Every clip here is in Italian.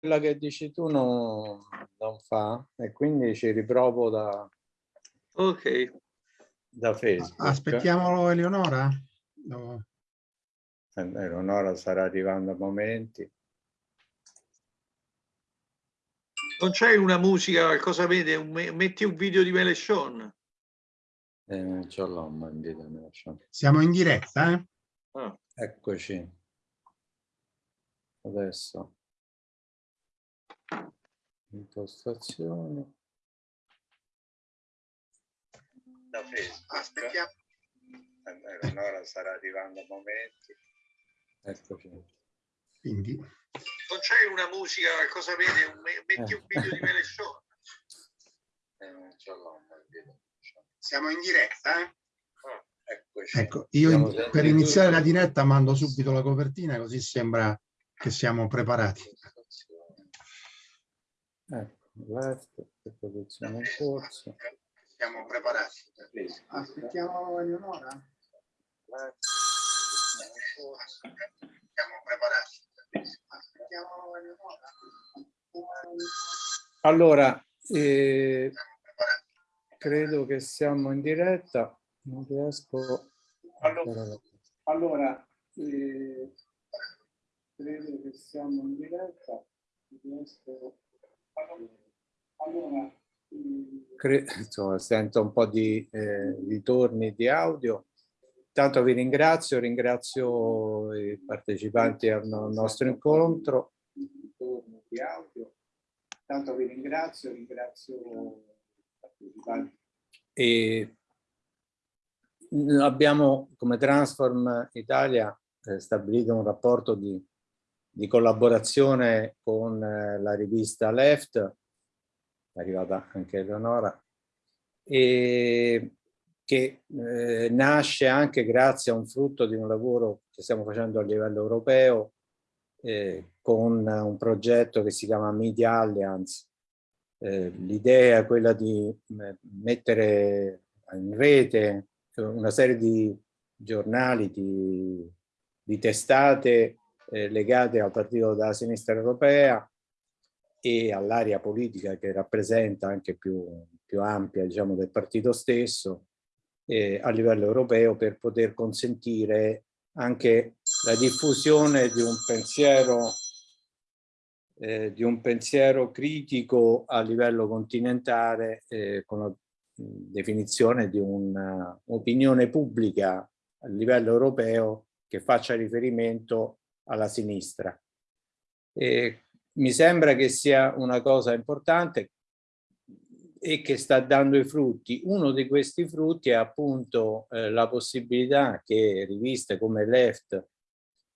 quella che dici tu non, non fa e quindi ci riprovo da, ok. da Facebook. Aspettiamo Eleonora? No. Eh, Eleonora starà arrivando a momenti. Non c'è una musica, qualcosa vede? Metti un video di Melechon. Eh, non ce l'ho un video di Melechon. Siamo in diretta, eh? Ah. Eccoci. Adesso. Impostazioni. Da Facebook. Aspettiamo. Eleonora starà arrivando a momenti. Eccoci. Quindi... Non c'è una musica, cosa vede? Un, metti un video di Melechon. Eh, Siamo in diretta, eh? Ah, eccoci. Ecco, io in, per iniziare la diretta mando subito la copertina così sembra che siamo preparati. Ecco, left, posizione in corso. Siamo preparati. Aspettiamo Eleonora. Siamo preparati. Allora, eh, credo che siamo in diretta, non riesco... Allora, allora eh, credo che siamo in diretta, riesco... Eh, insomma, sento un po' di eh, ritorni di audio. Intanto vi ringrazio, ringrazio i partecipanti al nostro incontro. Intanto vi ringrazio, ringrazio i partecipanti. E abbiamo come Transform Italia eh, stabilito un rapporto di, di collaborazione con eh, la rivista Left, è arrivata anche Eleonora, e che eh, nasce anche grazie a un frutto di un lavoro che stiamo facendo a livello europeo eh, con un progetto che si chiama Media Alliance. Eh, L'idea è quella di mettere in rete una serie di giornali, di, di testate eh, legate al partito della sinistra europea e all'area politica che rappresenta anche più, più ampia diciamo, del partito stesso eh, a livello europeo per poter consentire anche la diffusione di un pensiero eh, di un pensiero critico a livello continentale eh, con la definizione di un'opinione pubblica a livello europeo che faccia riferimento alla sinistra. E mi sembra che sia una cosa importante e che sta dando i frutti. Uno di questi frutti è appunto eh, la possibilità che riviste come Left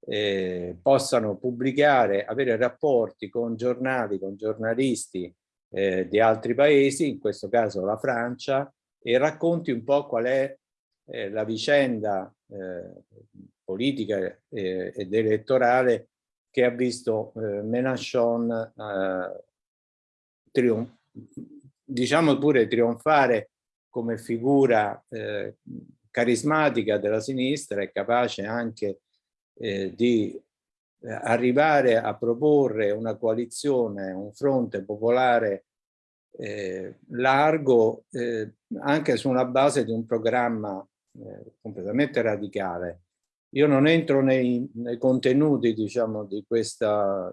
eh, possano pubblicare, avere rapporti con giornali, con giornalisti eh, di altri paesi, in questo caso la Francia, e racconti un po' qual è eh, la vicenda eh, politica eh, ed elettorale che ha visto Mélenchon trionfare diciamo pure trionfare come figura eh, carismatica della sinistra e capace anche eh, di eh, arrivare a proporre una coalizione, un fronte popolare eh, largo eh, anche su una base di un programma eh, completamente radicale. Io non entro nei, nei contenuti diciamo, di questa,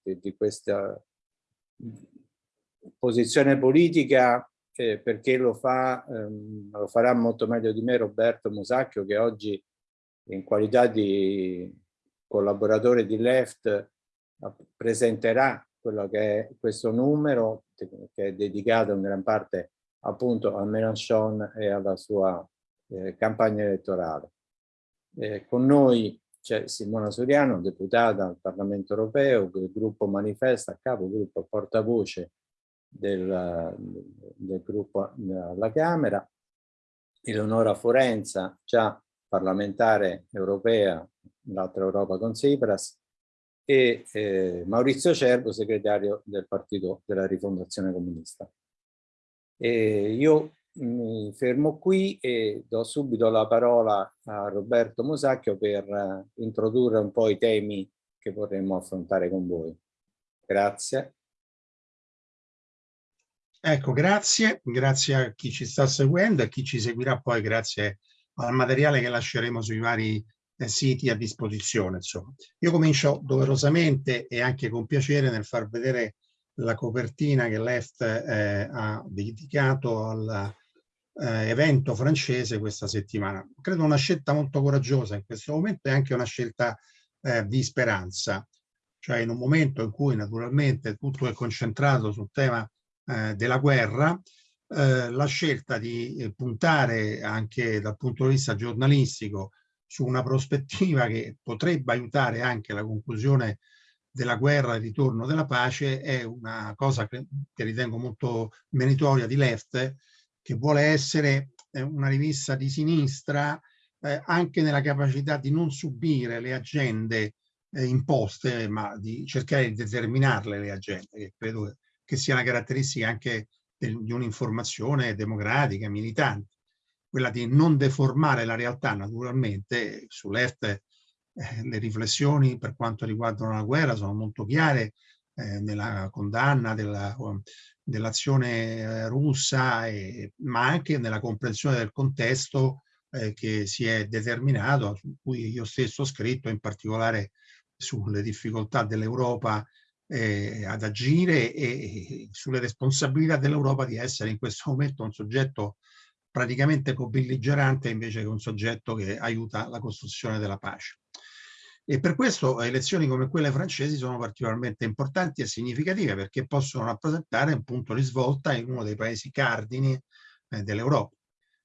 di, di questa posizione politica eh, perché lo, fa, ehm, lo farà molto meglio di me Roberto Musacchio che oggi in qualità di collaboratore di Left presenterà quello che è questo numero che è dedicato in gran parte appunto a Mélenchon e alla sua eh, campagna elettorale. Eh, con noi c'è Simona Soriano, deputata al Parlamento Europeo, del gruppo Manifesta, a capo gruppo portavoce del, del gruppo alla Camera, Eleonora Forenza, già parlamentare europea, l'altra Europa con Tsipras, e eh, Maurizio Cervo, segretario del Partito della Rifondazione Comunista. E io mi fermo qui e do subito la parola a Roberto Mosacchio per uh, introdurre un po' i temi che vorremmo affrontare con voi. Grazie. Ecco, grazie, grazie a chi ci sta seguendo e a chi ci seguirà poi grazie al materiale che lasceremo sui vari eh, siti a disposizione. Insomma. Io comincio doverosamente e anche con piacere nel far vedere la copertina che Left eh, ha dedicato all'evento eh, francese questa settimana. Credo una scelta molto coraggiosa in questo momento e anche una scelta eh, di speranza, cioè in un momento in cui naturalmente tutto è concentrato sul tema eh, della guerra, eh, la scelta di eh, puntare anche dal punto di vista giornalistico su una prospettiva che potrebbe aiutare anche la conclusione della guerra e il ritorno della pace è una cosa che, che ritengo molto meritoria di Left, che vuole essere eh, una rivista di sinistra eh, anche nella capacità di non subire le agende eh, imposte, ma di cercare di determinarle le agende, che credo che sia una caratteristica anche del, di un'informazione democratica, militante, quella di non deformare la realtà naturalmente, sull'EFT eh, le riflessioni per quanto riguardano la guerra sono molto chiare eh, nella condanna dell'azione dell russa, e, ma anche nella comprensione del contesto eh, che si è determinato, su cui io stesso ho scritto, in particolare sulle difficoltà dell'Europa eh, ad agire e, sulle responsabilità dell'Europa di essere in questo momento un soggetto praticamente co-belligerante invece che un soggetto che aiuta la costruzione della pace. E per questo elezioni come quelle francesi sono particolarmente importanti e significative perché possono rappresentare un punto di svolta in uno dei paesi cardini eh, dell'Europa.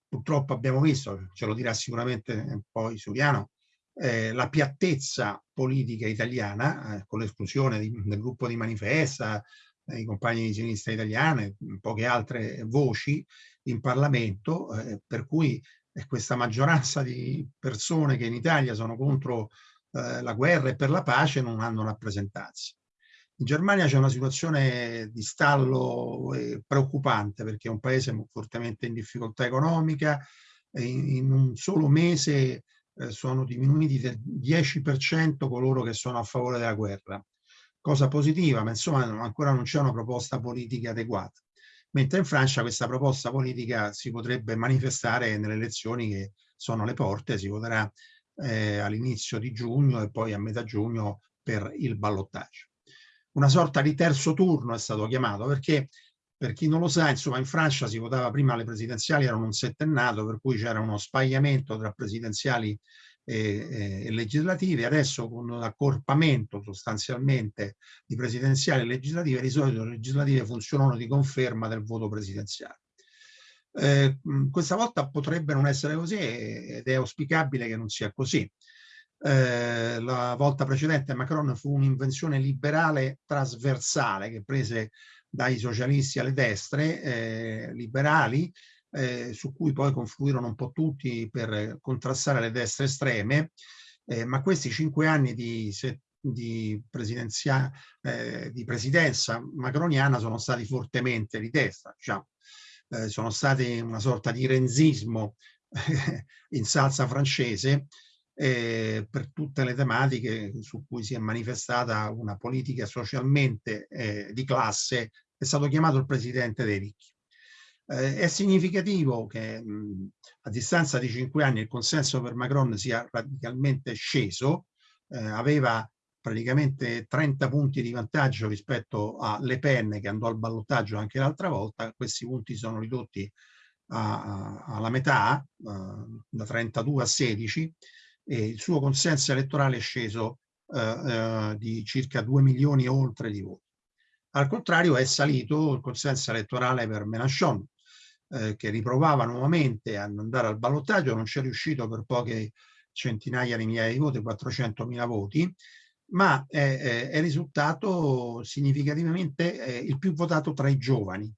Purtroppo abbiamo visto, ce lo dirà sicuramente poi Suriano, eh, la piattezza politica italiana, eh, con l'esclusione del gruppo di Manifesta, eh, i compagni di sinistra italiane, poche altre voci in Parlamento, eh, per cui questa maggioranza di persone che in Italia sono contro eh, la guerra e per la pace non hanno rappresentanza. In Germania c'è una situazione di stallo eh, preoccupante perché è un paese fortemente in difficoltà economica, in, un solo mese eh, sono diminuiti del 10% coloro che sono a favore della guerra. Cosa positiva, ma insomma ancora non c'è una proposta politica adeguata. Mentre in Francia questa proposta politica si potrebbe manifestare nelle elezioni che sono alle porte, si voterà eh, all'inizio di giugno e poi a metà giugno per il ballottaggio. Una sorta di terzo turno è stato chiamato perché per chi non lo sa, insomma, in Francia si votava prima alle presidenziali, erano un settennato, per cui c'era uno spagliamento tra presidenziali e, e, legislative. Adesso con l'accorpamento sostanzialmente di presidenziali e legislative, di solito le legislative funzionano di conferma del voto presidenziale. Eh, questa volta potrebbe non essere così ed è auspicabile che non sia così. Eh, la volta precedente Macron fu un'invenzione liberale trasversale che prese dai socialisti alle destre eh, liberali, eh, su cui poi confluirono un po' tutti per contrastare le destre estreme, eh, ma questi cinque anni di, di, eh, di, presidenza macroniana sono stati fortemente di destra, diciamo. Eh, sono stati una sorta di renzismo in salsa francese, eh, per tutte le tematiche su cui si è manifestata una politica socialmente eh, di classe, è stato chiamato il presidente dei ricchi. Eh, è significativo che mh, a distanza di cinque anni il consenso per Macron sia radicalmente sceso, eh, aveva praticamente 30 punti di vantaggio rispetto a Le Pen che andò al ballottaggio anche l'altra volta, questi punti sono ridotti alla metà, uh, da 32 a 16, e il suo consenso elettorale è sceso uh, uh, di circa 2 milioni e oltre di voti. Al contrario è salito il consenso elettorale per Mélenchon, eh, che riprovava nuovamente ad andare al ballottaggio, non ci è riuscito per poche centinaia di migliaia di voti, 400.000 voti, ma è, è, risultato significativamente eh, il più votato tra i giovani.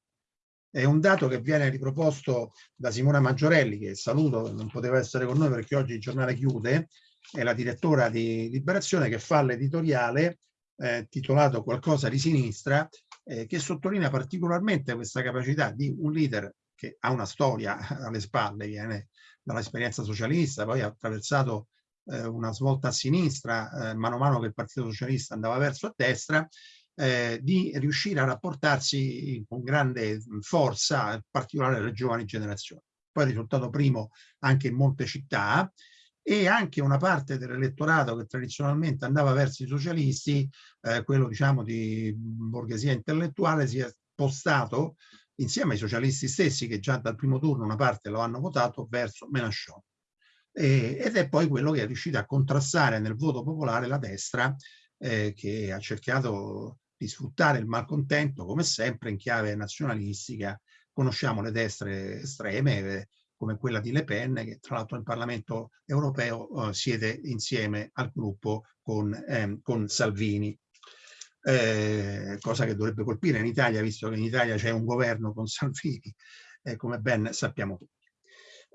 È un dato che viene riproposto da Simona Maggiorelli, che saluto, non poteva essere con noi perché oggi il giornale chiude, è la direttora di Liberazione che fa l'editoriale eh, titolato Qualcosa di sinistra, eh, che sottolinea particolarmente questa capacità di un leader che ha una storia alle spalle, viene dall'esperienza socialista, poi ha attraversato eh, una svolta a sinistra, eh, mano a mano che il Partito Socialista andava verso a destra, eh, di riuscire a rapportarsi con grande forza, in particolare alle giovani generazioni. Poi è risultato primo anche in molte città e anche una parte dell'elettorato che tradizionalmente andava verso i socialisti, eh, quello diciamo di borghesia intellettuale, si è spostato insieme ai socialisti stessi che già dal primo turno una parte lo hanno votato verso Mélenchon. E, ed è poi quello che è riuscito a contrastare nel voto popolare la destra eh, che ha cercato di sfruttare il malcontento come sempre in chiave nazionalistica. Conosciamo le destre estreme eh, come quella di Le Pen che tra l'altro nel Parlamento europeo eh, siede insieme al gruppo con, ehm, con Salvini. Eh, cosa che dovrebbe colpire in Italia, visto che in Italia c'è un governo con Salvini, eh, come ben sappiamo tutti.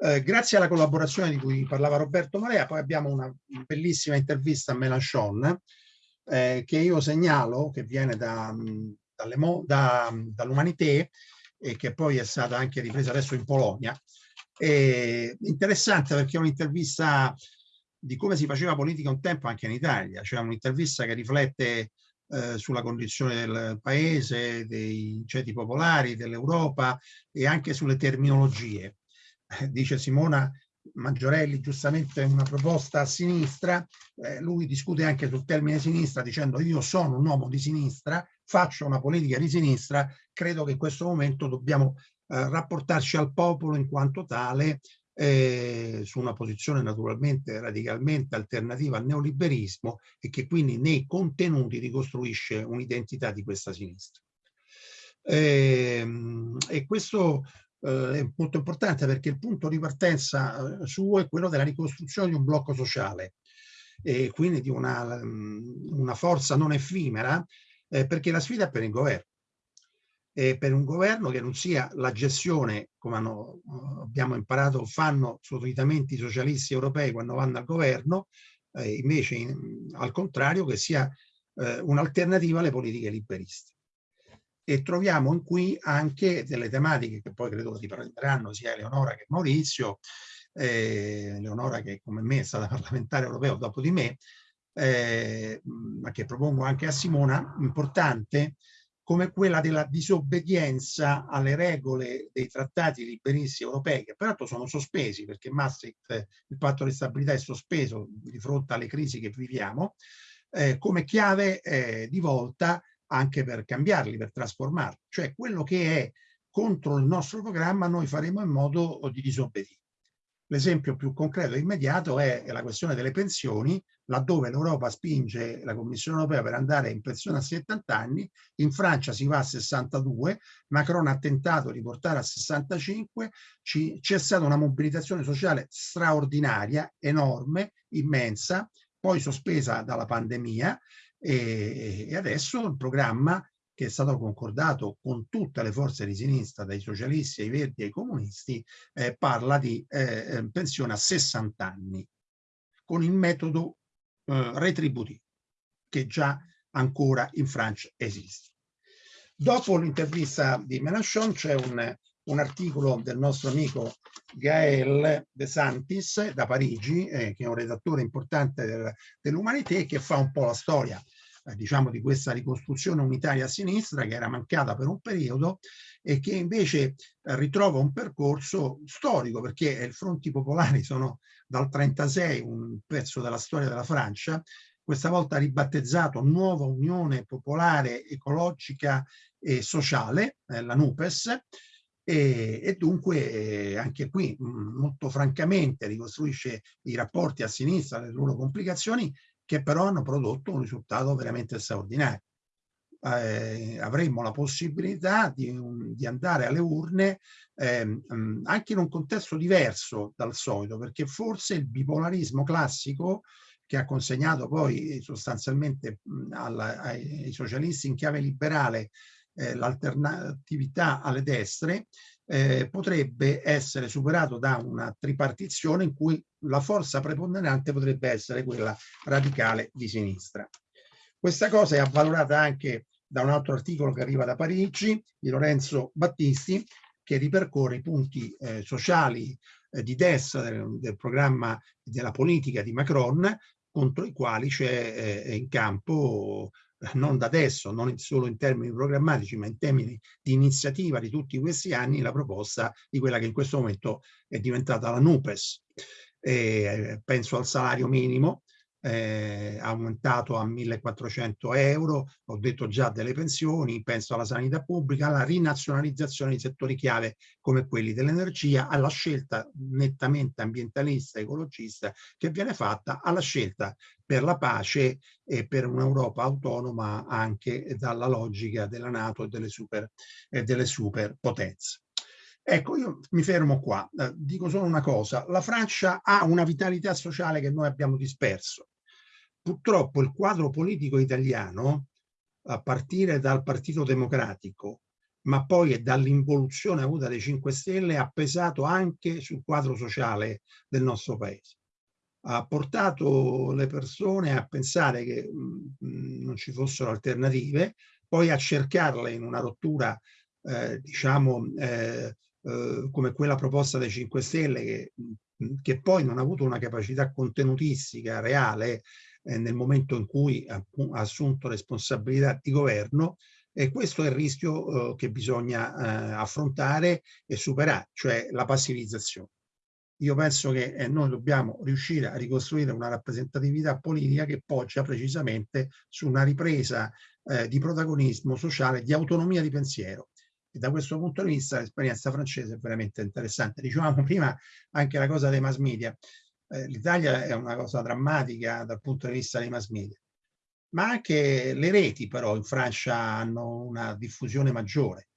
Eh, grazie alla collaborazione di cui parlava Roberto Marea, poi abbiamo una bellissima intervista a Mélenchon, eh, che io segnalo, che viene da, da, dall'Umanité e che poi è stata anche ripresa adesso in Polonia. È interessante perché è un'intervista di come si faceva politica un tempo anche in Italia, cioè un'intervista che riflette eh, sulla condizione del paese, dei ceti popolari, dell'Europa e anche sulle terminologie. Dice Simona Maggiorelli giustamente una proposta a sinistra, eh, lui discute anche sul termine sinistra dicendo io sono un uomo di sinistra, faccio una politica di sinistra, credo che in questo momento dobbiamo eh, rapportarci al popolo in quanto tale eh, su una posizione naturalmente radicalmente alternativa al neoliberismo e che quindi nei contenuti ricostruisce un'identità di questa sinistra. Eh, e questo eh, è molto importante perché il punto di partenza eh, suo è quello della ricostruzione di un blocco sociale e quindi di una, mm, una forza non effimera eh, perché la sfida è per il governo. E per un governo che non sia la gestione come hanno, eh, abbiamo imparato fanno solitamente i socialisti europei quando vanno al governo eh, invece in, al contrario che sia eh, un'alternativa alle politiche liberiste e troviamo qui anche delle tematiche che poi credo riprenderanno sia Eleonora che Maurizio, eh, Eleonora che come me è stata parlamentare europeo dopo di me, eh, ma che propongo anche a Simona, importante come quella della disobbedienza alle regole dei trattati liberisti europei, che peraltro sono sospesi perché Maastricht, il patto di stabilità è sospeso di fronte alle crisi che viviamo, eh, come chiave eh, di volta anche per cambiarli, per trasformarli. Cioè quello che è contro il nostro programma noi faremo in modo di disobbedire. L'esempio più concreto e immediato è la questione delle pensioni, laddove l'Europa spinge la Commissione europea per andare in pensione a 70 anni, in Francia si va a 62, Macron ha tentato di portare a 65, c'è stata una mobilitazione sociale straordinaria, enorme, immensa, poi sospesa dalla pandemia, e, e adesso il programma che è stato concordato con tutte le forze di sinistra, dai socialisti ai verdi ai comunisti, eh, parla di eh, eh pensione a 60 anni, con il metodo eh, retributivo, che già ancora in Francia esiste. Dopo l'intervista di Mélenchon c'è un, un, articolo del nostro amico Gael De Santis da Parigi, eh, che è un redattore importante del, dell'Umanité, che fa un po' la storia eh, diciamo di questa ricostruzione unitaria a sinistra che era mancata per un periodo e che invece eh, ritrova un percorso storico perché i fronti popolari sono dal 36 un pezzo della storia della Francia questa volta ribattezzato Nuova Unione Popolare Ecologica e Sociale, eh, la NUPES, e, e dunque eh, anche qui mh, molto francamente ricostruisce i rapporti a sinistra, le loro complicazioni, che però hanno prodotto un risultato veramente straordinario. Eh, avremmo la possibilità di, di andare alle urne eh, anche in un contesto diverso dal solito, perché forse il bipolarismo classico che ha consegnato poi sostanzialmente mh, alla, ai, ai socialisti in chiave liberale eh, l'alternatività alle destre, eh, potrebbe essere superato da una tripartizione in cui la forza preponderante potrebbe essere quella radicale di sinistra. Questa cosa è avvalorata anche da un altro articolo che arriva da Parigi, di Lorenzo Battisti, che ripercorre i punti eh, sociali eh, di destra del, del programma della politica di Macron, contro i quali c'è eh, in campo non da adesso, non solo in termini programmatici, ma in termini di iniziativa di tutti questi anni, la proposta di quella che in questo momento è diventata la NUPES. Eh, penso al salario minimo, eh, aumentato a 1400 euro, ho detto già delle pensioni, penso alla sanità pubblica, alla rinazionalizzazione di settori chiave come quelli dell'energia, alla scelta nettamente ambientalista ecologista che viene fatta, alla scelta per la pace e per un'Europa autonoma anche dalla logica della Nato e delle, super, e delle superpotenze. Ecco, io mi fermo qua, eh, dico solo una cosa, la Francia ha una vitalità sociale che noi abbiamo disperso. Purtroppo il quadro politico italiano, a partire dal Partito Democratico, ma poi dall'involuzione avuta dai 5 Stelle, ha pesato anche sul quadro sociale del nostro paese. Ha portato le persone a pensare che non ci fossero alternative, poi a cercarle in una rottura, eh, diciamo, eh, eh, come quella proposta dai 5 Stelle che, che, poi non ha avuto una capacità contenutistica reale eh, nel momento in cui ha, assunto responsabilità di governo e questo è il rischio eh, che bisogna eh, affrontare e superare, cioè la passivizzazione. Io penso che noi dobbiamo riuscire a ricostruire una rappresentatività politica che poggia precisamente su una ripresa di protagonismo sociale, di autonomia di pensiero e da questo punto di vista l'esperienza francese è veramente interessante. Dicevamo prima anche la cosa dei mass media. Eh, L'Italia è una cosa drammatica dal punto di vista dei mass media, ma anche le reti però in Francia hanno una diffusione maggiore.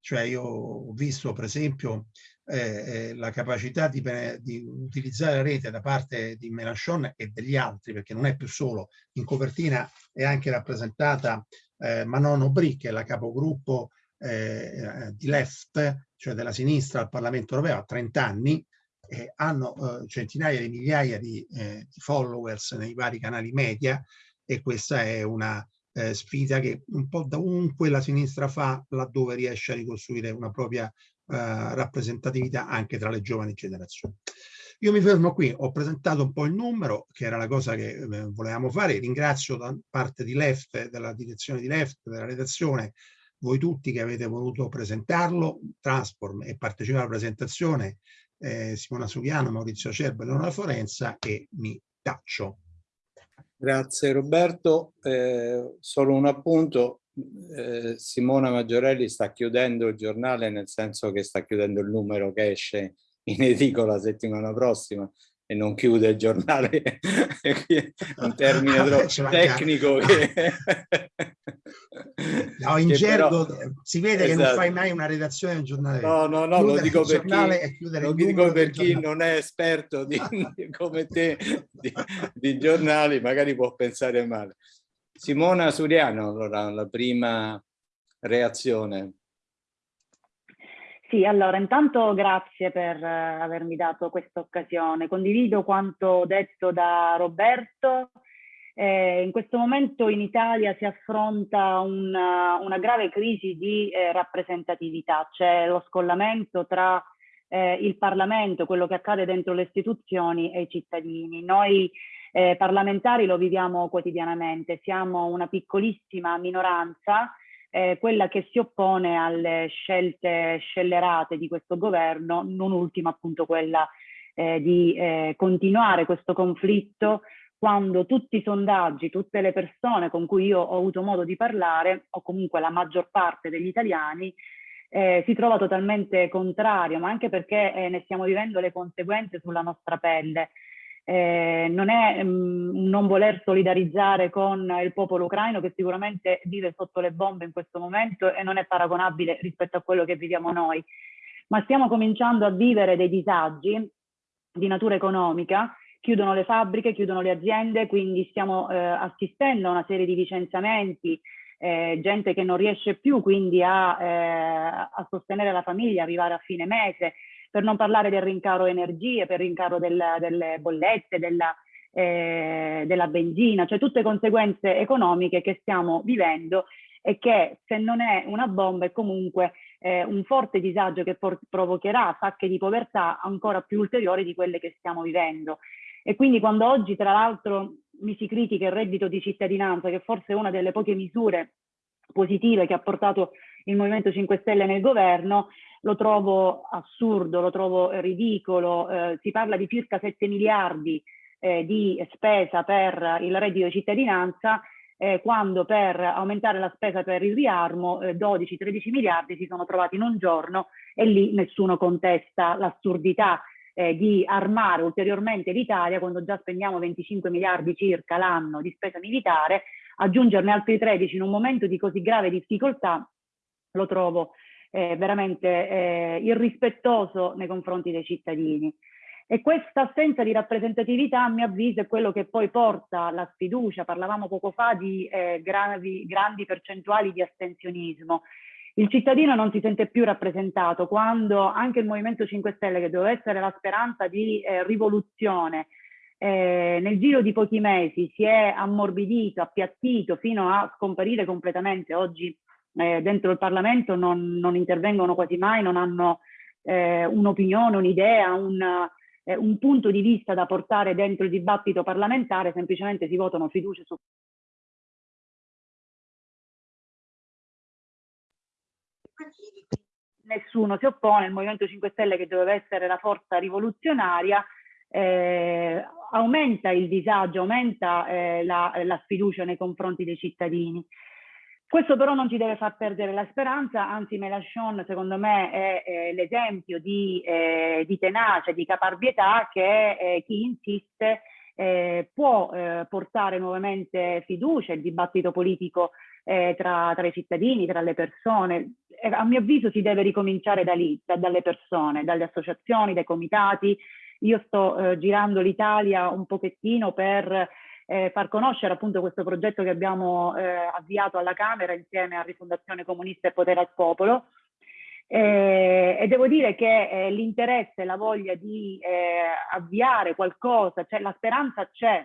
Cioè io ho visto per esempio eh, eh, la capacità di, di, utilizzare la rete da parte di Mélenchon e degli altri, perché non è più solo, in copertina è anche rappresentata eh, Manon Aubry, che è la capogruppo eh, di left, cioè della sinistra al Parlamento europeo a 30 anni, eh, hanno eh, centinaia di migliaia di, eh, di, followers nei vari canali media e questa è una eh, sfida che un po' da ovunque la sinistra fa laddove riesce a ricostruire una propria eh, rappresentatività anche tra le giovani generazioni. Io mi fermo qui, ho presentato un po' il numero, che era la cosa che eh, volevamo fare, ringrazio da parte di Left, della direzione di Left, della redazione, voi tutti che avete voluto presentarlo, Transform e partecipare alla presentazione, eh, Simona Suviano, Maurizio Cerbo e Leonora Forenza e mi taccio. Grazie Roberto, eh, solo un appunto, eh, Simona Maggiorelli sta chiudendo il giornale nel senso che sta chiudendo il numero che esce in edicola la settimana prossima e non chiude il giornale, un termine troppo tecnico che... No, in gergo però... si vede esatto. che non esatto. fai mai una redazione del giornale. No, no, no, lo dico per chi, lo dico per chi non è esperto di, come te di, di giornali, magari può pensare male. Simona Suriano, allora, la prima reazione. Sì, allora intanto grazie per eh, avermi dato questa occasione. Condivido quanto detto da Roberto. Eh, in questo momento in Italia si affronta una, una grave crisi di eh, rappresentatività, c'è lo scollamento tra eh, il Parlamento, quello che accade dentro le istituzioni e i cittadini. Noi eh, parlamentari lo viviamo quotidianamente, siamo una piccolissima minoranza eh, quella che si oppone alle scelte scellerate di questo governo, non ultima appunto quella eh, di eh, continuare questo conflitto quando tutti i sondaggi, tutte le persone con cui io ho avuto modo di parlare, o comunque la maggior parte degli italiani, eh, si trova totalmente contrario, ma anche perché eh, ne stiamo vivendo le conseguenze sulla nostra pelle eh, non è um, non voler solidarizzare con il popolo ucraino che sicuramente vive sotto le bombe in questo momento e non è paragonabile rispetto a quello che viviamo noi, ma stiamo cominciando a vivere dei disagi di natura economica, chiudono le fabbriche, chiudono le aziende, quindi stiamo eh, assistendo a una serie di licenziamenti, eh, gente che non riesce più quindi a, eh, a sostenere la famiglia, arrivare a fine mese, per non parlare del rincaro energie, per rincaro del, delle bollette, della, eh, della benzina, cioè tutte conseguenze economiche che stiamo vivendo e che se non è una bomba è comunque eh, un forte disagio che provocherà sacche di povertà ancora più ulteriori di quelle che stiamo vivendo. E quindi quando oggi tra l'altro mi si critica il reddito di cittadinanza, che forse è una delle poche misure positive che ha portato il Movimento 5 Stelle nel governo, lo trovo assurdo, lo trovo ridicolo, eh, si parla di circa 7 miliardi eh, di spesa per il reddito di cittadinanza, eh, quando per aumentare la spesa per il riarmo 12-13 eh, miliardi si sono trovati in un giorno e lì nessuno contesta l'assurdità eh, di armare ulteriormente l'Italia quando già spendiamo 25 miliardi circa l'anno di spesa militare, aggiungerne altri 13 in un momento di così grave difficoltà lo trovo eh, veramente eh, irrispettoso nei confronti dei cittadini. E questa assenza di rappresentatività, a mio avviso, è quello che poi porta alla sfiducia. Parlavamo poco fa di eh, gravi, grandi percentuali di astensionismo. Il cittadino non si sente più rappresentato quando anche il Movimento 5 Stelle, che doveva essere la speranza di eh, rivoluzione, eh, nel giro di pochi mesi si è ammorbidito, appiattito fino a scomparire completamente. Oggi eh, dentro il Parlamento non, non, intervengono quasi mai, non hanno eh, un'opinione, un'idea, un, eh, un punto di vista da portare dentro il dibattito parlamentare, semplicemente si votano fiducia su nessuno si oppone, il Movimento 5 Stelle che doveva essere la forza rivoluzionaria eh, aumenta il disagio, aumenta eh, la, la, sfiducia nei confronti dei cittadini. Questo però non ci deve far perdere la speranza, anzi Mélenchon secondo me è, è l'esempio di, eh, di, tenacia, di caparbietà che eh, chi insiste eh, può eh, portare nuovamente fiducia, il dibattito politico eh, tra, tra, i cittadini, tra le persone. a mio avviso si deve ricominciare da lì, da, dalle persone, dalle associazioni, dai comitati. Io sto eh, girando l'Italia un pochettino per eh, far conoscere appunto questo progetto che abbiamo eh, avviato alla Camera insieme a Rifondazione Comunista e Potere al Popolo. Eh, e devo dire che eh, l'interesse, la voglia di eh, avviare qualcosa, cioè la speranza c'è,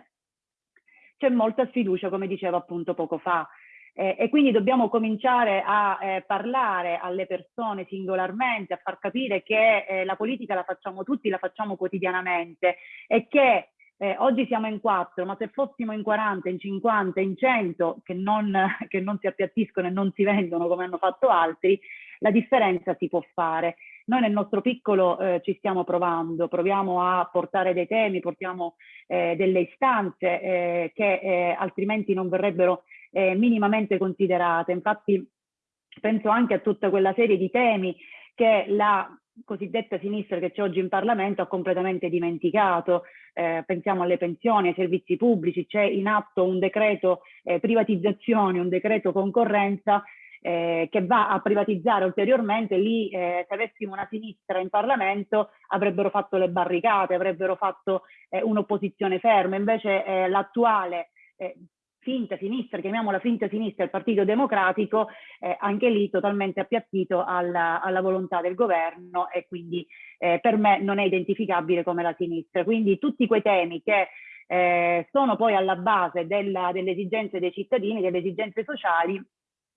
c'è molta sfiducia come dicevo appunto poco fa. Eh, e quindi dobbiamo cominciare a eh, parlare alle persone singolarmente, a far capire che eh, la politica la facciamo tutti, la facciamo quotidianamente e che eh, oggi siamo in quattro, ma se fossimo in 40, in 50, in 100, che non, che non si appiattiscono e non si vendono come hanno fatto altri, la differenza si può fare. Noi nel nostro piccolo eh, ci stiamo provando, proviamo a portare dei temi, portiamo eh, delle istanze eh, che eh, altrimenti non verrebbero eh, minimamente considerate. Infatti penso anche a tutta quella serie di temi che la cosiddetta sinistra che c'è oggi in Parlamento ha completamente dimenticato. Eh, pensiamo alle pensioni, ai servizi pubblici, c'è in atto un decreto eh, privatizzazione, un decreto concorrenza eh, che va a privatizzare ulteriormente, lì eh, se avessimo una sinistra in Parlamento avrebbero fatto le barricate, avrebbero fatto eh, un'opposizione ferma, invece eh, l'attuale finta sinistra, chiamiamola finta sinistra, il Partito Democratico, eh, anche lì totalmente appiattito alla, alla, volontà del governo e quindi eh, per me non è identificabile come la sinistra. Quindi tutti quei temi che eh, sono poi alla base della, delle esigenze dei cittadini, delle esigenze sociali,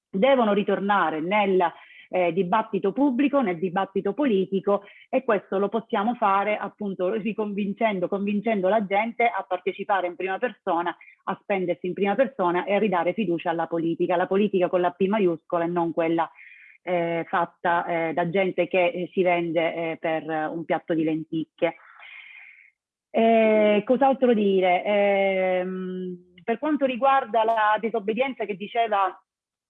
devono ritornare nel eh, dibattito pubblico, nel dibattito politico e questo lo possiamo fare appunto riconvincendo, convincendo la gente a partecipare in prima persona, a spendersi in prima persona e a ridare fiducia alla politica, la politica con la P maiuscola e non quella eh, fatta eh, da gente che eh, si vende eh, per un piatto di lenticchie. Eh, cos'altro dire? Ehm, per quanto riguarda la disobbedienza che diceva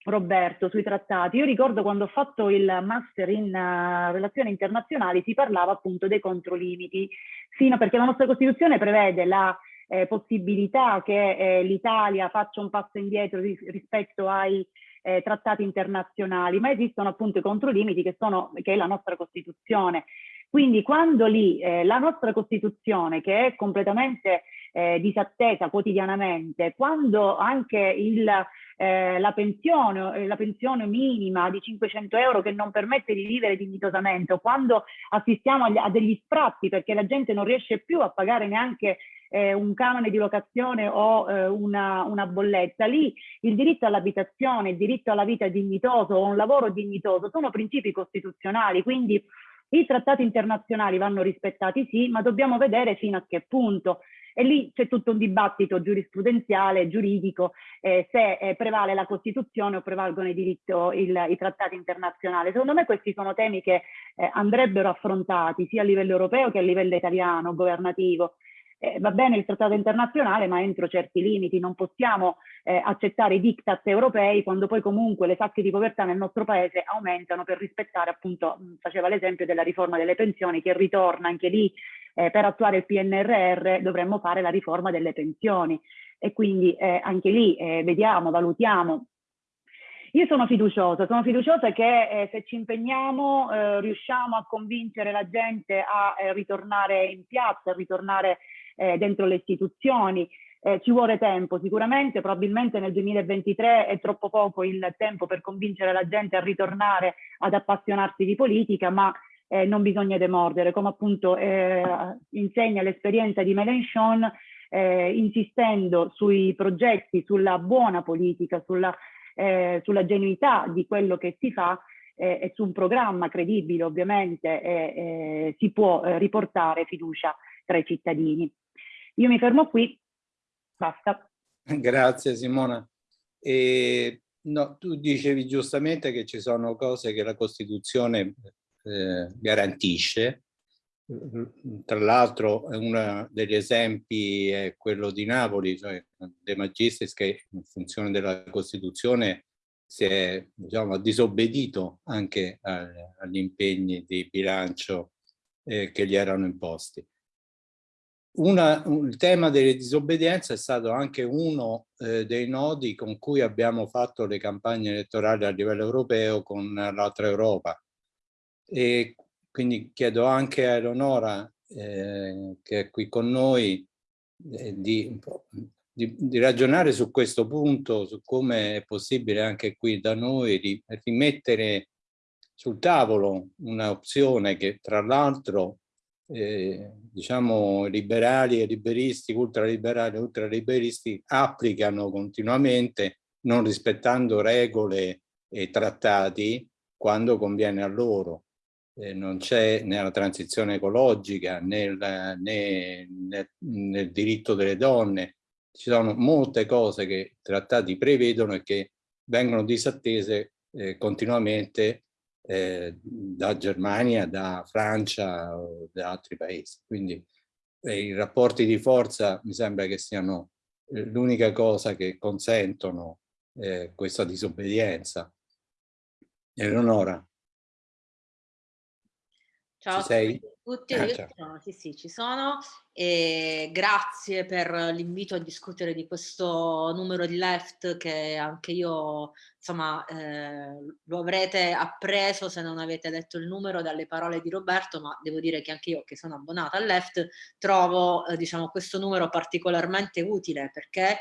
Roberto sui trattati. Io ricordo quando ho fatto il master in uh, relazioni internazionali si parlava appunto dei controlimiti, fino perché la nostra Costituzione prevede la eh, possibilità che eh, l'Italia faccia un passo indietro ris rispetto ai eh, trattati internazionali, ma esistono appunto i controlimiti che, sono, che è la nostra Costituzione. Quindi quando lì eh, la nostra Costituzione, che è completamente eh, disattesa quotidianamente, quando anche il, eh, la, pensione, eh, la pensione minima di 500 euro che non permette di vivere dignitosamente, o quando assistiamo agli, a degli sfratti perché la gente non riesce più a pagare neanche eh, un canone di locazione o eh, una, una, bolletta. Lì il diritto all'abitazione, il diritto alla vita dignitoso o un lavoro dignitoso sono principi costituzionali, quindi I trattati internazionali vanno rispettati sì, ma dobbiamo vedere fino a che punto. E lì c'è tutto un dibattito giurisprudenziale, giuridico, eh, se eh, prevale la Costituzione o prevalgono i, diritto, il, i trattati internazionali. Secondo me questi sono temi che eh, andrebbero affrontati sia a livello europeo che a livello italiano, governativo eh, va bene il trattato internazionale ma entro certi limiti, non possiamo eh, accettare i diktat europei quando poi comunque le sacche di povertà nel nostro paese aumentano per rispettare appunto, faceva l'esempio della riforma delle pensioni che ritorna anche lì eh, per attuare il PNRR dovremmo fare la riforma delle pensioni. E quindi eh, anche lì eh, vediamo, valutiamo. Io sono fiduciosa, sono fiduciosa che eh, se ci impegniamo eh, riusciamo a convincere la gente a eh, ritornare in piazza, a ritornare eh, dentro le istituzioni. Eh, ci vuole tempo sicuramente, probabilmente nel 2023 è troppo poco il tempo per convincere la gente a ritornare ad appassionarsi di politica, ma eh, non bisogna demordere, come appunto eh, insegna l'esperienza di Mélenchon, eh, insistendo sui progetti, sulla buona politica, sulla, eh, sulla genuità di quello che si fa, eh, e su un programma credibile ovviamente eh, si può riportare fiducia tra i cittadini. Io mi fermo qui, basta. Grazie Simona. E, no, tu dicevi giustamente che ci sono cose che la Costituzione eh, garantisce, tra l'altro uno degli esempi è quello di Napoli, cioè De Magistris che in funzione della Costituzione si è diciamo, disobbedito anche agli impegni di bilancio eh, che gli erano imposti. Una, il tema delle disobbedienze è stato anche uno eh, dei nodi con cui abbiamo fatto le campagne elettorali a livello europeo con l'altra Europa. E quindi chiedo anche a Eleonora, eh, che è qui con noi, eh, di, di, di, ragionare su questo punto, su come è possibile anche qui da noi rimettere sul tavolo un'opzione che tra l'altro eh, diciamo liberali e liberisti, ultraliberali e ultraliberisti applicano continuamente non rispettando regole e trattati quando conviene a loro. Eh, non c'è nella transizione ecologica nel, né, nel, nel diritto delle donne. Ci sono molte cose che i trattati prevedono e che vengono disattese eh, continuamente eh, da Germania, da Francia o da altri paesi. Quindi eh, i rapporti di forza mi sembra che siano eh, l'unica cosa che consentono eh, questa disobbedienza. Eleonora. Ciao Ci sei? Ah, io sono, sì sì ci sono. E grazie per l'invito a discutere di questo numero di left che anche io insomma eh, lo avrete appreso se non avete letto il numero dalle parole di Roberto ma devo dire che anche io che sono abbonata al left trovo eh, diciamo questo numero particolarmente utile perché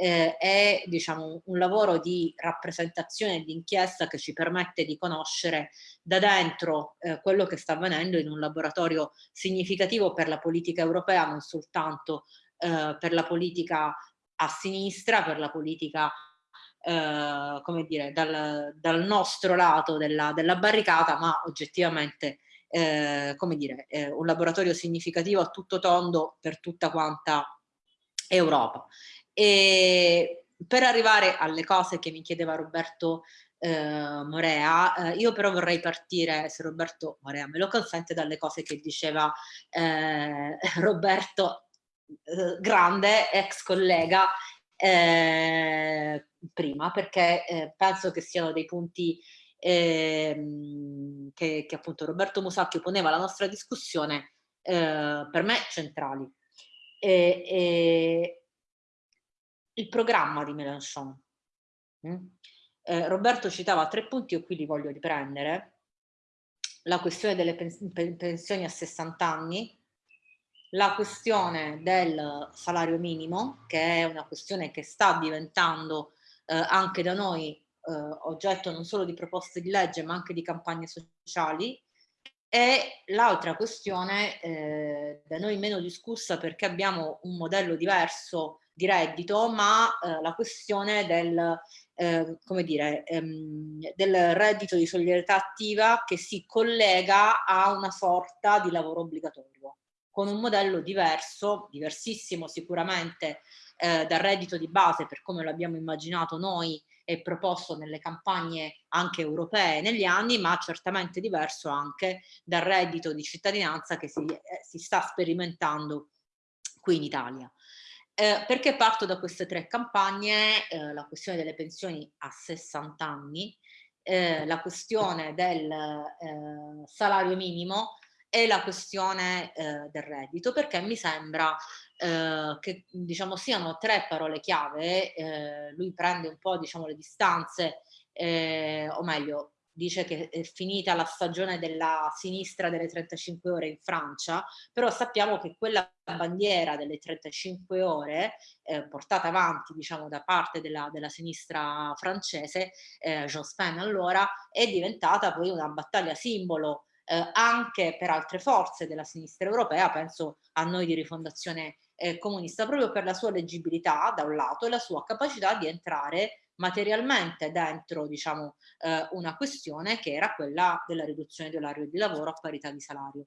eh, è diciamo, un lavoro di rappresentazione e di inchiesta che ci permette di conoscere da dentro eh, quello che sta avvenendo in un laboratorio significativo per la politica europea, non soltanto eh, per la politica a sinistra, per la politica eh, come dire, dal, dal, nostro lato della, della, barricata, ma oggettivamente eh, come dire, un laboratorio significativo a tutto tondo per tutta quanta Europa. E per arrivare alle cose che mi chiedeva Roberto eh, Morea, eh, io però vorrei partire, se Roberto Morea me lo consente, dalle cose che diceva eh, Roberto, eh, grande ex collega, eh, prima, perché eh, penso che siano dei punti ehm, che, che, appunto Roberto Musacchio poneva alla nostra discussione per me centrali. E, e, il programma di Mélenchon. Mm? Eh, Roberto citava tre punti, io qui li voglio riprendere. La questione delle pensioni a 60 anni, la questione del salario minimo, che è una questione che sta diventando eh, anche da noi eh, oggetto non solo di proposte di legge ma anche di campagne sociali, e l'altra questione eh, da noi meno discussa perché abbiamo un modello diverso di reddito, ma eh, la questione del eh, come dire, ehm, del reddito di solidarietà attiva che si collega a una sorta di lavoro obbligatorio, con un modello diverso, diversissimo sicuramente eh, dal reddito di base per come lo abbiamo immaginato noi e proposto nelle campagne anche europee negli anni, ma certamente diverso anche dal reddito di cittadinanza che si, eh, si sta sperimentando qui in Italia. Eh, perché parto da queste tre campagne? Eh, la questione delle pensioni a 60 anni, eh, la questione del eh, salario minimo e la questione eh, del reddito, perché mi sembra eh, che diciamo, siano tre parole chiave, lui prende un po' diciamo, le distanze, o meglio, dice che è finita la stagione della sinistra delle 35 ore in Francia, però sappiamo che quella bandiera delle 35 ore eh, portata avanti diciamo da parte della, della sinistra francese, eh, Jospin allora, è diventata poi una battaglia simbolo eh, anche per altre forze della sinistra europea, penso a noi di rifondazione eh, comunista, proprio per la sua leggibilità da un lato e la sua capacità di entrare materialmente dentro diciamo, eh, una questione che era quella della riduzione dell'orario di lavoro a parità di salario.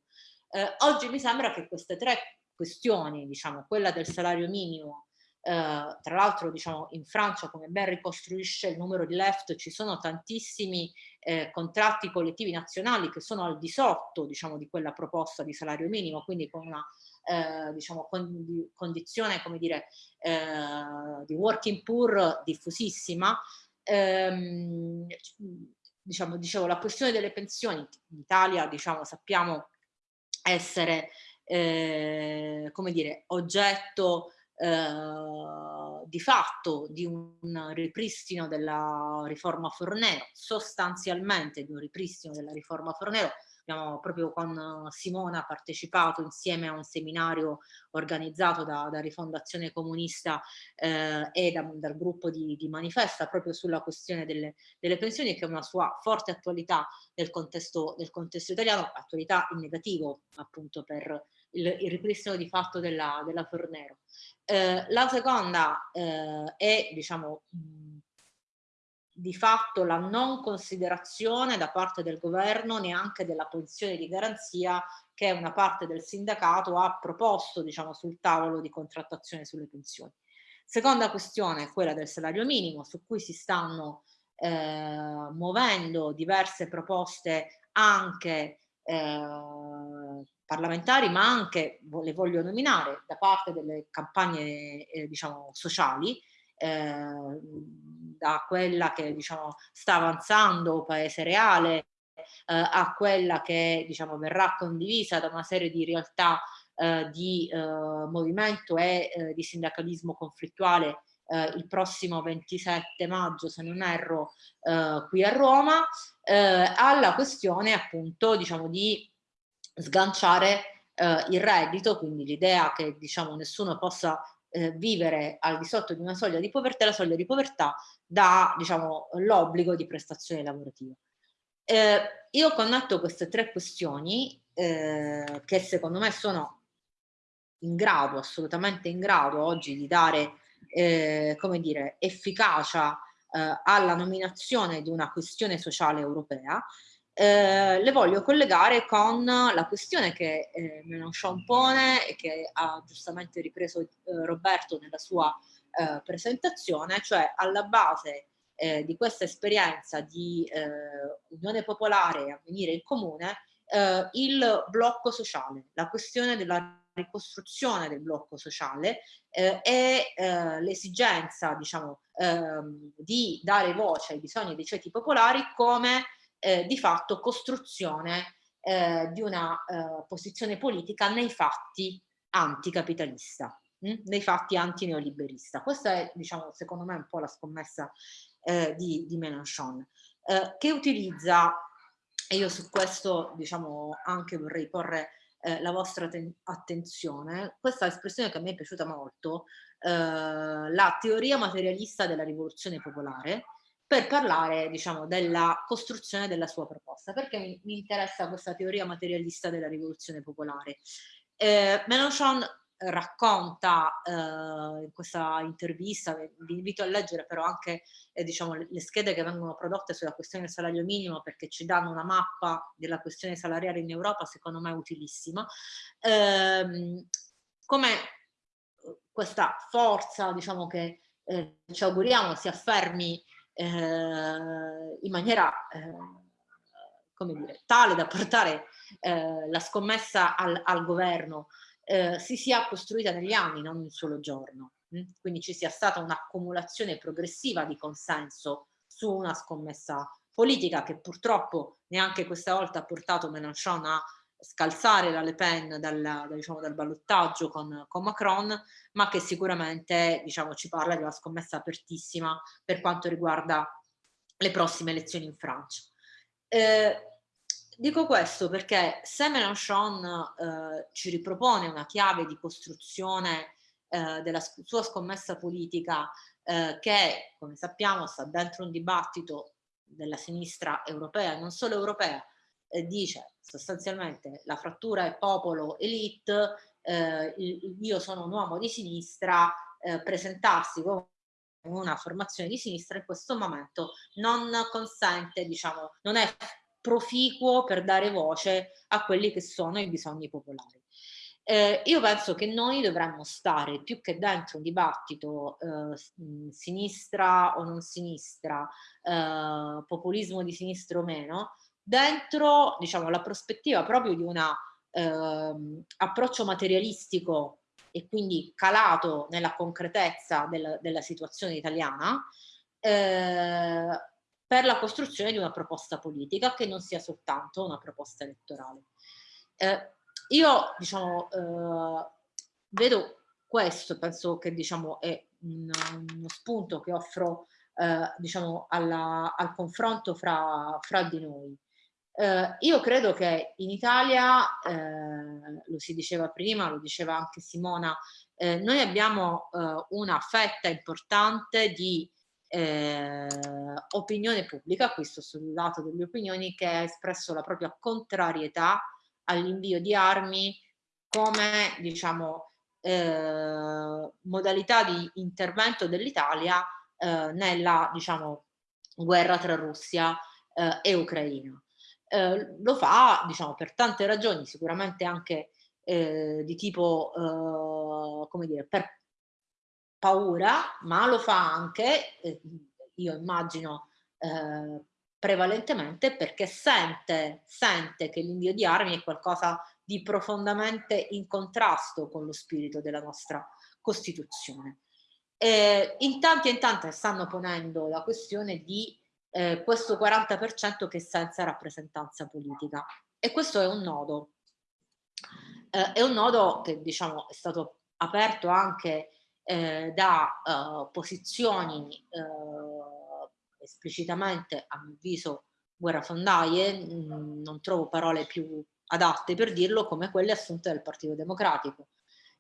Eh, oggi mi sembra che queste tre questioni, diciamo, quella del salario minimo, eh, tra l'altro diciamo, in Francia come ben ricostruisce il numero di left ci sono tantissimi eh, contratti collettivi nazionali che sono al di sotto diciamo, di quella proposta di salario minimo, quindi con una eh, diciamo, con, condizione come dire, eh, di working poor diffusissima, ehm, diciamo, dicevo, la questione delle pensioni in Italia diciamo, sappiamo essere eh, come dire, oggetto eh, di fatto di un ripristino della riforma Fornero, sostanzialmente di un ripristino della riforma Fornero, abbiamo proprio con Simona partecipato insieme a un seminario organizzato da, da Rifondazione Comunista eh, e da, dal gruppo di, di, Manifesta proprio sulla questione delle, delle, pensioni che è una sua forte attualità nel contesto, nel contesto italiano, attualità in negativo appunto per il, il ripristino di fatto della, della Fornero. Eh, la seconda eh, è diciamo di fatto la non considerazione da parte del governo neanche della posizione di garanzia che una parte del sindacato ha proposto diciamo, sul tavolo di contrattazione sulle pensioni. Seconda questione, quella del salario minimo, su cui si stanno eh, muovendo diverse proposte anche eh, parlamentari, ma anche, le voglio nominare, da parte delle campagne eh, diciamo, sociali, eh, da quella che diciamo, sta avanzando Paese Reale eh, a quella che diciamo, verrà condivisa da una serie di realtà eh, di eh, movimento e eh, di sindacalismo conflittuale eh, il prossimo 27 maggio, se non erro, qui a Roma, alla questione appunto diciamo, di sganciare il reddito, quindi l'idea che diciamo, nessuno possa eh, vivere al di sotto di una soglia di povertà, la soglia di povertà dà diciamo, l'obbligo di prestazione lavorativa. Eh, io connetto queste tre questioni eh, che secondo me sono in grado, assolutamente in grado oggi di dare eh, come dire, efficacia eh, alla nominazione di una questione sociale europea eh, le voglio collegare con la questione che eh, Mélenchon pone e che ha giustamente ripreso eh, Roberto nella sua eh, presentazione, cioè alla base eh, di questa esperienza di eh, unione popolare a venire in comune il blocco sociale, la questione della ricostruzione del blocco sociale eh, e eh, l'esigenza diciamo, ehm, di dare voce ai bisogni dei ceti popolari come eh, di fatto costruzione eh, di una eh, posizione politica nei fatti anticapitalista, mh? hm? nei fatti antineoliberista. Questa è, diciamo, secondo me un po' la scommessa eh, di, di Mélenchon, eh, che utilizza, e io su questo diciamo anche vorrei porre eh, la vostra attenzione, questa espressione che a me è piaciuta molto, la teoria materialista della rivoluzione popolare, per parlare diciamo, della costruzione della sua proposta. Perché mi, mi interessa questa teoria materialista della rivoluzione popolare? Eh, Mélenchon racconta eh, in questa intervista, vi invito a leggere però anche eh, diciamo, le, schede che vengono prodotte sulla questione del salario minimo perché ci danno una mappa della questione salariale in Europa, secondo me utilissima, ehm, come questa forza diciamo, che eh, ci auguriamo si affermi eh, in maniera come dire, tale da portare la scommessa al, al governo eh, si sia costruita negli anni, non in un solo giorno. Mm? Quindi ci sia stata un'accumulazione progressiva di consenso su una scommessa politica che purtroppo neanche questa volta ha portato Mélenchon a scalzare la Le Pen dal, diciamo, dal ballottaggio con, con, Macron, ma che sicuramente diciamo, ci parla di una scommessa apertissima per quanto riguarda le prossime elezioni in Francia. Eh, Dico questo perché se Mélenchon eh, ci ripropone una chiave di costruzione eh, della sua scommessa politica eh, che, come sappiamo, sta dentro un dibattito della sinistra europea, non solo europea, dice sostanzialmente la frattura è popolo-elite, eh, io sono un uomo di sinistra, eh, presentarsi come una formazione di sinistra in questo momento non consente, diciamo, non è proficuo per dare voce a quelli che sono i bisogni popolari. Eh, io penso che noi dovremmo stare più che dentro un dibattito eh, sinistra o non sinistra, eh, populismo di sinistra o meno, dentro diciamo, la prospettiva proprio di un ehm, approccio materialistico e quindi calato nella concretezza del, della situazione italiana, eh, per la costruzione di una proposta politica che non sia soltanto una proposta elettorale. Eh, io diciamo, eh, vedo questo, penso che diciamo, è un, uno spunto che offro eh, diciamo, alla, al confronto fra, fra di noi. Eh, io credo che in Italia, eh, lo si diceva prima, lo diceva anche Simona, eh, noi abbiamo una fetta importante di eh, opinione pubblica, questo sul lato delle opinioni, che ha espresso la propria contrarietà all'invio di armi come diciamo, eh, modalità di intervento dell'Italia eh, nella diciamo, guerra tra Russia eh, e Ucraina. Eh, lo fa diciamo, per tante ragioni, sicuramente anche eh, di tipo, come dire, per paura, ma lo fa anche, eh, io immagino, eh, prevalentemente perché sente, sente che l'invio di armi è qualcosa di profondamente in contrasto con lo spirito della nostra Costituzione. Eh, in tanti e in tante stanno ponendo la questione di eh, questo 40% che è senza rappresentanza politica e questo è un nodo. Eh, è un nodo che diciamo è stato aperto anche eh, da eh, posizioni eh, esplicitamente, a mio avviso, guerrafondaie, mm, non trovo parole più adatte per dirlo, come quelle assunte dal Partito Democratico.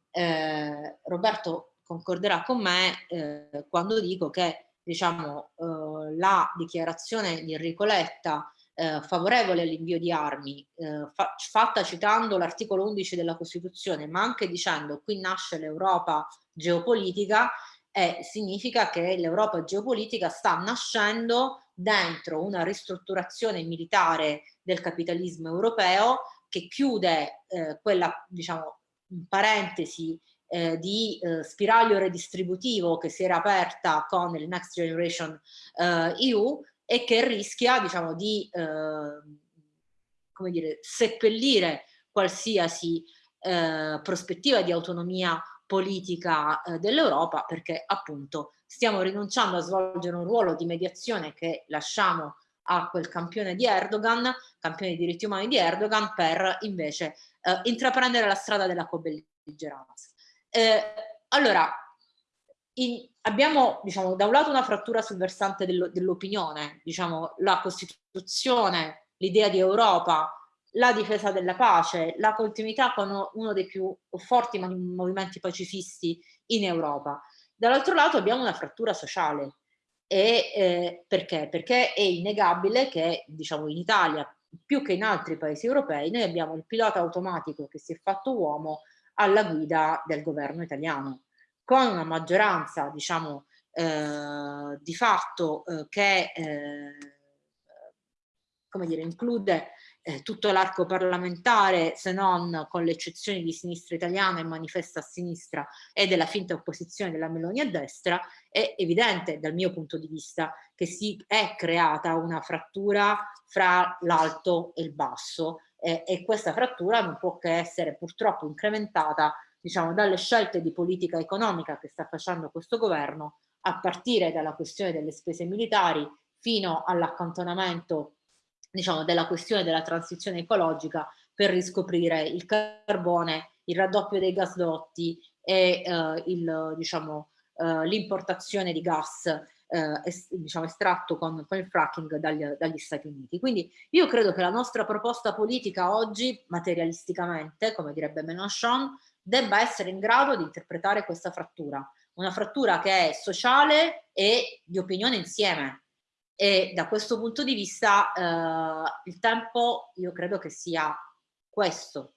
Eh, Roberto concorderà con me quando dico che diciamo, eh, la dichiarazione di Enrico Letta eh, favorevole all'invio di armi, eh, fa fatta citando l'articolo 11 della Costituzione, ma anche dicendo qui nasce l'Europa geopolitica, eh, significa che l'Europa geopolitica sta nascendo dentro una ristrutturazione militare del capitalismo europeo che chiude eh, quella, diciamo, parentesi, eh, di eh, spiraglio redistributivo che si era aperta con il Next Generation eh, EU e che rischia diciamo, di eh, come dire, seppellire qualsiasi eh, prospettiva di autonomia politica eh, dell'Europa perché appunto stiamo rinunciando a svolgere un ruolo di mediazione che lasciamo a quel campione di Erdogan, campione di diritti umani di Erdogan, per invece intraprendere la strada della co-belligeranza. Eh, allora, in, abbiamo diciamo, da un lato una frattura sul versante dell'opinione, diciamo, la Costituzione, l'idea di Europa, la difesa della pace, la continuità con uno dei più forti movimenti pacifisti in Europa. Dall'altro lato abbiamo una frattura sociale. E, eh, perché? Perché è innegabile che diciamo, in Italia, più che in altri paesi europei, noi abbiamo il pilota automatico che si è fatto uomo alla guida del governo italiano, con una maggioranza, diciamo, eh, di fatto eh, che eh, come dire, include eh, tutto l'arco parlamentare, se non con le eccezioni di sinistra italiana e manifesta a sinistra e della finta opposizione della Meloni a destra, è evidente dal mio punto di vista che si è creata una frattura fra l'alto e il basso eh, e questa frattura non può che essere purtroppo incrementata diciamo, dalle scelte di politica economica che sta facendo questo governo a partire dalla questione delle spese militari fino all'accantonamento diciamo, della questione della transizione ecologica per riscoprire il carbone, il raddoppio dei gasdotti e eh, diciamo, eh, l'importazione di gas eh, es, diciamo, estratto con, con il fracking dagli, dagli, Stati Uniti. Quindi io credo che la nostra proposta politica oggi, materialisticamente, come direbbe Mélenchon, debba essere in grado di interpretare questa frattura, una frattura che è sociale e di opinione insieme, e da questo punto di vista eh, il tempo io credo che sia questo.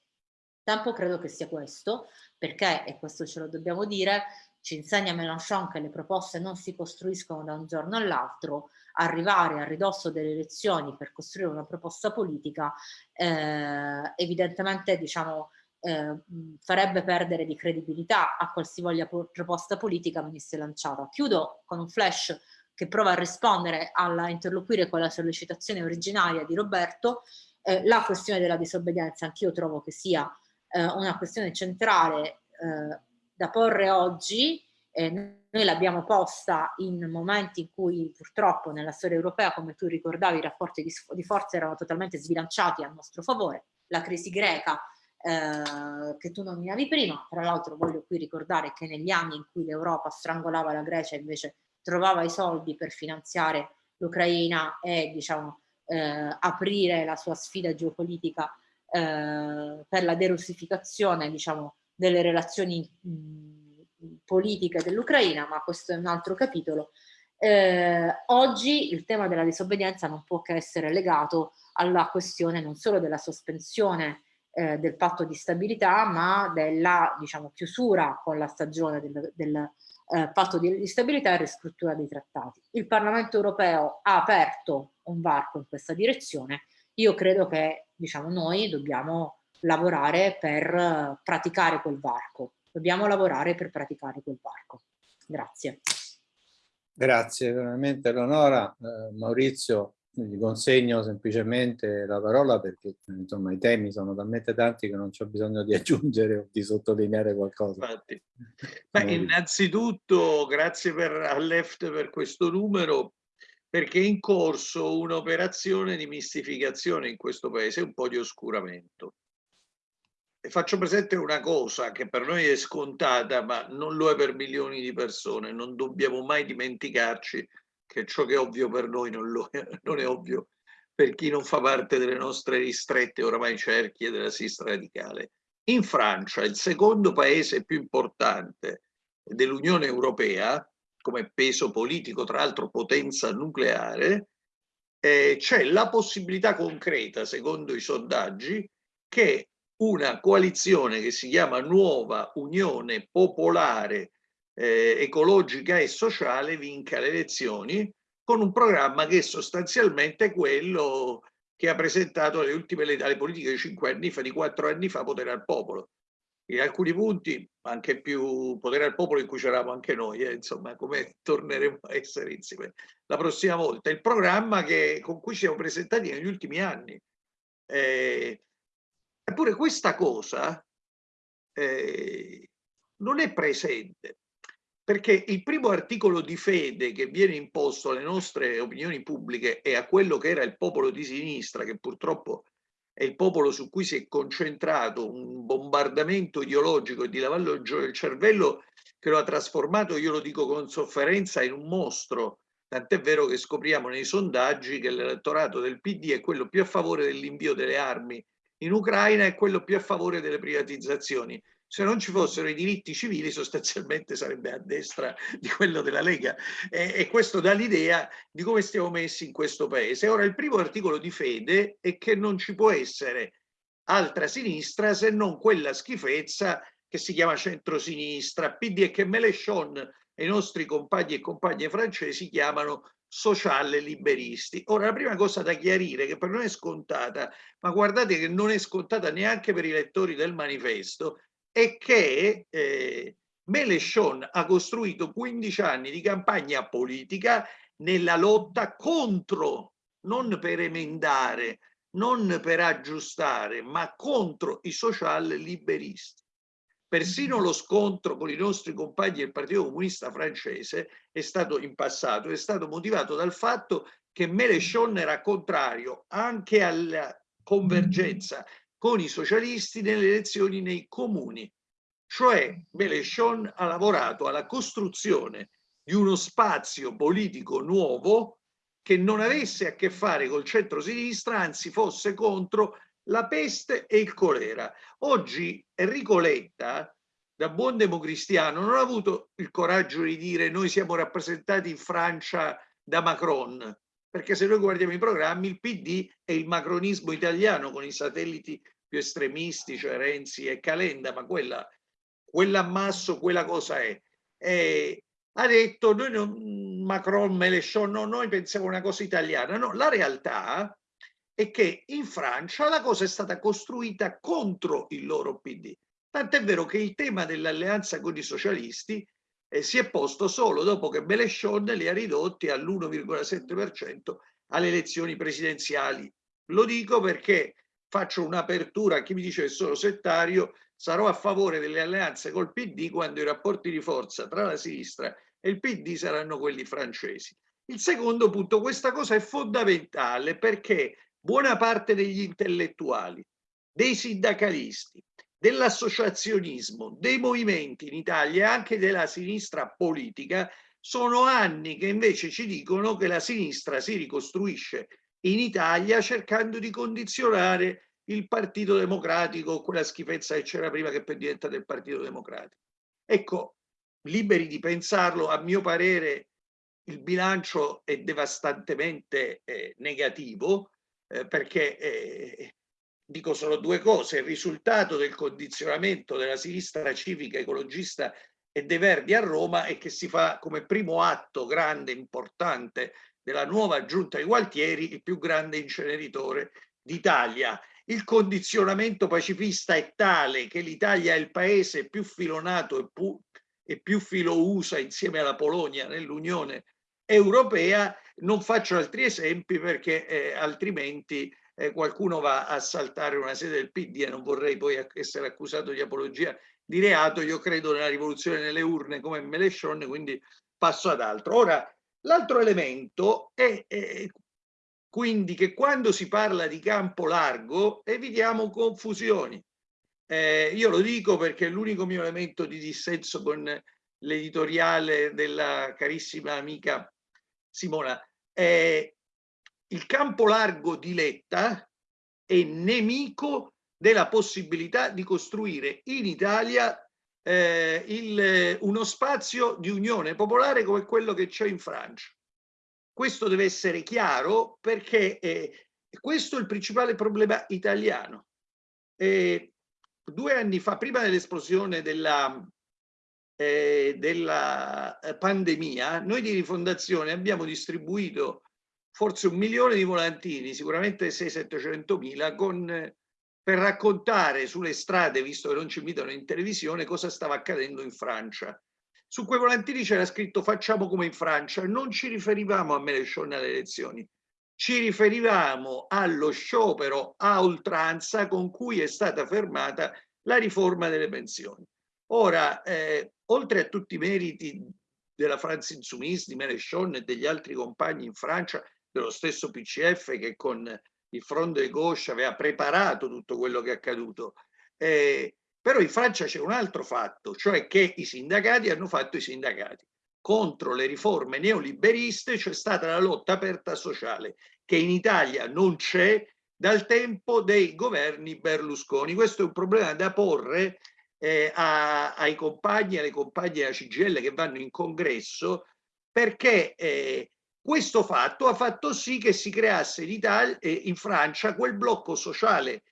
Il tempo credo che sia questo, perché, e questo ce lo dobbiamo dire, ci insegna Mélenchon che le proposte non si costruiscono da un giorno all'altro, arrivare a ridosso delle elezioni per costruire una proposta politica eh, evidentemente diciamo, eh, farebbe perdere di credibilità a qualsivoglia proposta politica venisse lanciata. Chiudo con un flash che prova a rispondere, a interloquire con la sollecitazione originaria di Roberto, eh, la questione della disobbedienza anch'io trovo che sia eh, una questione centrale eh, da porre oggi, noi l'abbiamo posta in momenti in cui purtroppo nella storia europea, come tu ricordavi, i rapporti di, di forza erano totalmente sbilanciati a nostro favore, la crisi greca eh, che tu nominavi prima, tra l'altro voglio qui ricordare che negli anni in cui l'Europa strangolava la Grecia invece trovava i soldi per finanziare l'Ucraina e diciamo, eh, aprire la sua sfida geopolitica eh, per la derussificazione diciamo, delle relazioni mh, politiche dell'Ucraina, ma questo è un altro capitolo. Eh, oggi il tema della disobbedienza non può che essere legato alla questione non solo della sospensione eh, del patto di stabilità, ma della diciamo, chiusura con la stagione del, del eh, patto di stabilità e riscrittura dei trattati. Il Parlamento europeo ha aperto un varco in questa direzione. Io credo che diciamo, noi dobbiamo lavorare per praticare quel varco. Dobbiamo lavorare per praticare quel varco. Grazie. Grazie veramente Eleonora. Eh, Maurizio, gli consegno semplicemente la parola perché insomma i temi sono talmente tanti che non c'è bisogno di aggiungere o di sottolineare qualcosa. Infatti. Beh, innanzitutto grazie per, a Left per questo numero perché è in corso un'operazione di mistificazione in questo paese, un po' di oscuramento. Faccio presente una cosa che per noi è scontata, ma non lo è per milioni di persone. Non dobbiamo mai dimenticarci che ciò che è ovvio per noi non, lo è, non è ovvio per chi non fa parte delle nostre ristrette oramai cerchie della sinistra radicale. In Francia, il secondo paese più importante dell'Unione Europea, come peso politico, tra l'altro potenza nucleare, eh, c'è la possibilità concreta, secondo i sondaggi, che una coalizione che si chiama Nuova Unione Popolare eh, ecologica e sociale vinca le elezioni con un programma che è sostanzialmente quello che ha presentato le ultime le, politiche di cinque anni fa, di quattro anni fa, potere al popolo. In alcuni punti anche più potere al popolo in cui c'eravamo anche noi, eh, insomma, come torneremo a essere insieme la prossima volta. Il programma che, con cui ci siamo presentati negli ultimi anni. Eh, eppure questa cosa eh, non è presente perché il primo articolo di fede che viene imposto alle nostre opinioni pubbliche e a quello che era il popolo di sinistra, che purtroppo è il popolo su cui si è concentrato un bombardamento ideologico e di lavaggio del cervello che lo ha trasformato, io lo dico con sofferenza, in un mostro. Tant'è vero che scopriamo nei sondaggi che l'elettorato del PD è quello più a favore dell'invio delle armi in Ucraina e quello più a favore delle privatizzazioni. Se non ci fossero i diritti civili sostanzialmente sarebbe a destra di quello della Lega. E, e questo dà l'idea di come stiamo messi in questo paese. Ora il primo articolo di fede è che non ci può essere altra sinistra se non quella schifezza che si chiama centrosinistra, PD e che Mélenchon e i nostri compagni e compagne francesi chiamano sociale liberisti. Ora, la prima cosa da chiarire, che per noi è scontata, ma guardate che non è scontata neanche per i lettori del manifesto, è che eh, Mélenchon ha costruito 15 anni di campagna politica nella lotta contro, non per emendare, non per aggiustare, ma contro i social liberisti. Persino lo scontro con i nostri compagni del Partito Comunista francese è stato in passato, è stato motivato dal fatto che Mélenchon era contrario anche alla convergenza con i socialisti nelle elezioni nei comuni. Cioè Mélenchon ha lavorato alla costruzione di uno spazio politico nuovo che non avesse a che fare col centro-sinistra, anzi fosse contro la peste e il colera. Oggi Enrico Letta, da buon democristiano, non ha avuto il coraggio di dire noi siamo rappresentati in Francia da Macron, perché se noi guardiamo i programmi il PD è il macronismo italiano con i satelliti più estremisti, cioè Renzi e Calenda, ma quella, quell'ammasso, quella cosa è. E ha detto noi non, Macron, Mélenchon, no, noi pensiamo una cosa italiana. No, la realtà è che in Francia la cosa è stata costruita contro il loro PD. Tant'è vero che il tema dell'alleanza con i socialisti eh, si è posto solo dopo che Mélenchon li ha ridotti all'1,7% alle elezioni presidenziali. Lo dico perché faccio un'apertura a chi mi dice che sono settario, sarò a favore delle alleanze col PD quando i rapporti di forza tra la sinistra e il PD saranno quelli francesi. Il secondo punto, questa cosa è fondamentale perché buona parte degli intellettuali, dei sindacalisti, dell'associazionismo, dei movimenti in Italia e anche della sinistra politica sono anni che invece ci dicono che la sinistra si ricostruisce in Italia cercando di condizionare il Partito Democratico, quella schifezza che c'era prima che poi diventa del Partito Democratico. Ecco, liberi di pensarlo, a mio parere il bilancio è devastantemente eh, negativo eh, perché eh, dico solo due cose, il risultato del condizionamento della sinistra civica ecologista e dei Verdi a Roma è che si fa come primo atto grande, importante della nuova giunta di Gualtieri il più grande inceneritore d'Italia il condizionamento pacifista è tale che l'Italia è il paese più filonato e più, e più filo USA insieme alla Polonia nell'Unione Europea. Non faccio altri esempi perché eh, altrimenti eh, qualcuno va a saltare una sede del PD e non vorrei poi essere accusato di apologia di reato. Io credo nella rivoluzione nelle urne come Melechon, quindi passo ad altro. Ora, l'altro elemento è, è quindi che quando si parla di campo largo evitiamo confusioni. Eh, io lo dico perché l'unico mio elemento di dissenso con l'editoriale della carissima amica Simona è il campo largo di Letta è nemico della possibilità di costruire in Italia eh, il, uno spazio di unione popolare come quello che c'è in Francia. Questo deve essere chiaro perché eh, questo è il principale problema italiano. Eh, due anni fa, prima dell'esplosione della, eh, della eh, pandemia, noi di Rifondazione abbiamo distribuito forse un milione di volantini, sicuramente 600-700 mila, con, per raccontare sulle strade, visto che non ci invitano in televisione, cosa stava accadendo in Francia. Su quei volantini c'era scritto facciamo come in Francia, non ci riferivamo a Mélenchon alle elezioni, ci riferivamo allo sciopero a oltranza con cui è stata fermata la riforma delle pensioni. Ora, eh, oltre a tutti i meriti della France Insoumise, di Mélenchon e degli altri compagni in Francia, dello stesso PCF che con il Front de Gauche aveva preparato tutto quello che è accaduto, eh, però in Francia c'è un altro fatto, cioè che i sindacati hanno fatto i sindacati. Contro le riforme neoliberiste c'è stata la lotta aperta sociale, che in Italia non c'è dal tempo dei governi Berlusconi. Questo è un problema da porre eh, a, ai compagni e alle compagne della CGL che vanno in congresso, perché eh, questo fatto ha fatto sì che si creasse in, Italia, eh, in Francia quel blocco sociale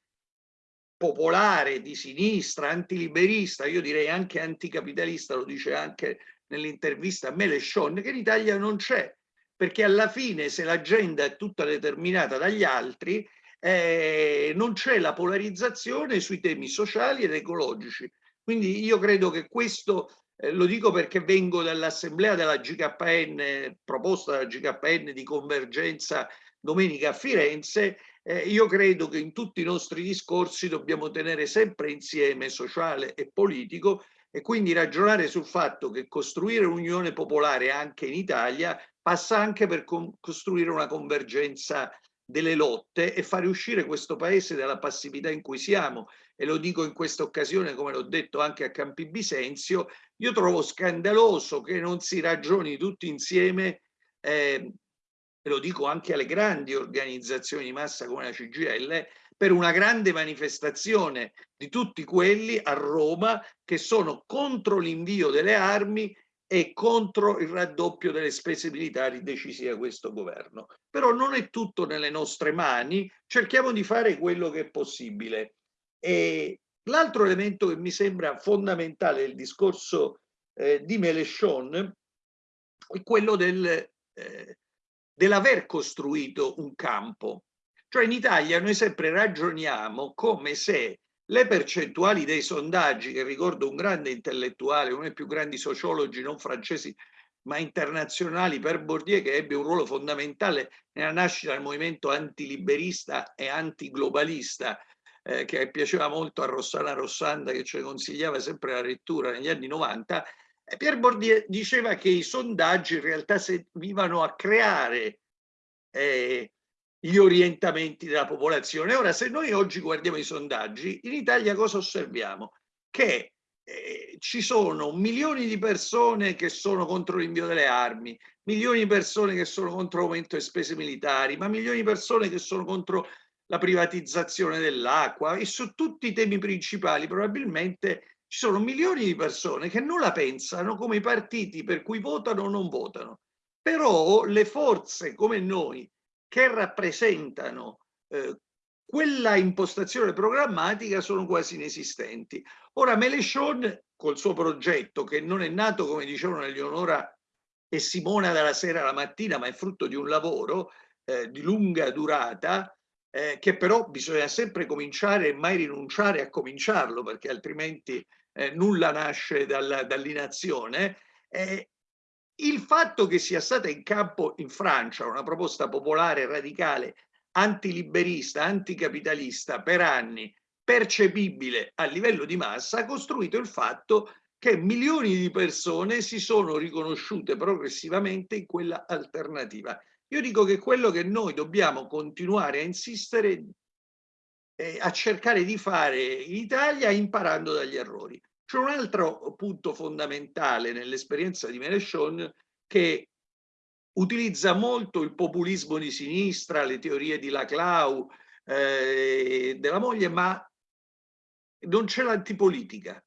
popolare, di sinistra, antiliberista, io direi anche anticapitalista, lo dice anche nell'intervista a Melechon, che in Italia non c'è, perché alla fine se l'agenda è tutta determinata dagli altri, eh, non c'è la polarizzazione sui temi sociali ed ecologici. Quindi io credo che questo, eh, lo dico perché vengo dall'assemblea della GKN, proposta dalla GKN di convergenza domenica a Firenze, eh, io credo che in tutti i nostri discorsi dobbiamo tenere sempre insieme sociale e politico e quindi ragionare sul fatto che costruire un'unione popolare anche in Italia passa anche per costruire una convergenza delle lotte e fare uscire questo paese dalla passività in cui siamo. E lo dico in questa occasione come l'ho detto anche a Campi Bisenzio io trovo scandaloso che non si ragioni tutti insieme eh, e lo dico anche alle grandi organizzazioni di massa come la CGL, per una grande manifestazione di tutti quelli a Roma che sono contro l'invio delle armi e contro il raddoppio delle spese militari decisi da questo governo. Però non è tutto nelle nostre mani, cerchiamo di fare quello che è possibile. l'altro elemento che mi sembra fondamentale del discorso eh, di Melechon è quello del, eh, dell'aver costruito un campo. Cioè in Italia noi sempre ragioniamo come se le percentuali dei sondaggi, che ricordo un grande intellettuale, uno dei più grandi sociologi non francesi ma internazionali per Bourdieu che ebbe un ruolo fondamentale nella nascita del movimento antiliberista e antiglobalista eh, che piaceva molto a Rossana Rossanda che ci consigliava sempre la lettura negli anni 90 Pierre Bourdieu diceva che i sondaggi in realtà servivano a creare eh, gli orientamenti della popolazione. Ora, se noi oggi guardiamo i sondaggi, in Italia cosa osserviamo? Che eh, ci sono milioni di persone che sono contro l'invio delle armi, milioni di persone che sono contro l'aumento delle spese militari, ma milioni di persone che sono contro la privatizzazione dell'acqua e su tutti i temi principali probabilmente ci sono milioni di persone che non la pensano come i partiti per cui votano o non votano. Però le forze come noi che rappresentano eh, quella impostazione programmatica sono quasi inesistenti. Ora Melechon col suo progetto che non è nato come dicevano Eleonora e Simona dalla sera alla mattina ma è frutto di un lavoro eh, di lunga durata eh, che però bisogna sempre cominciare e mai rinunciare a cominciarlo perché altrimenti eh, nulla nasce dal, dall'inazione, eh, il fatto che sia stata in campo in Francia una proposta popolare radicale antiliberista, anticapitalista per anni, percepibile a livello di massa, ha costruito il fatto che milioni di persone si sono riconosciute progressivamente in quella alternativa. Io dico che quello che noi dobbiamo continuare a insistere eh, a cercare di fare in Italia imparando dagli errori. C'è un altro punto fondamentale nell'esperienza di Melechon che utilizza molto il populismo di sinistra, le teorie di Laclau, eh, della moglie, ma non c'è l'antipolitica.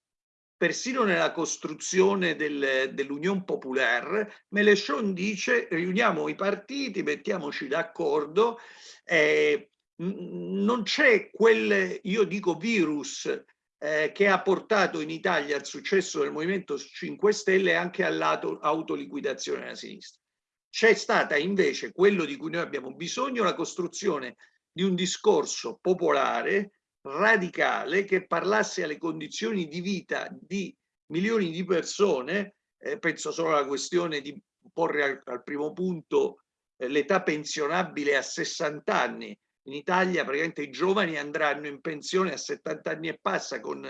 Persino nella costruzione del, dell'Unione Populaire, Melechon dice riuniamo i partiti, mettiamoci d'accordo, eh, non c'è quel, io dico, virus eh, che ha portato in Italia al successo del Movimento 5 Stelle e anche all'autoliquidazione della sinistra. C'è stata invece quello di cui noi abbiamo bisogno, la costruzione di un discorso popolare, radicale, che parlasse alle condizioni di vita di milioni di persone, eh, penso solo alla questione di porre al, al primo punto eh, l'età pensionabile a 60 anni, in Italia praticamente i giovani andranno in pensione a 70 anni e passa con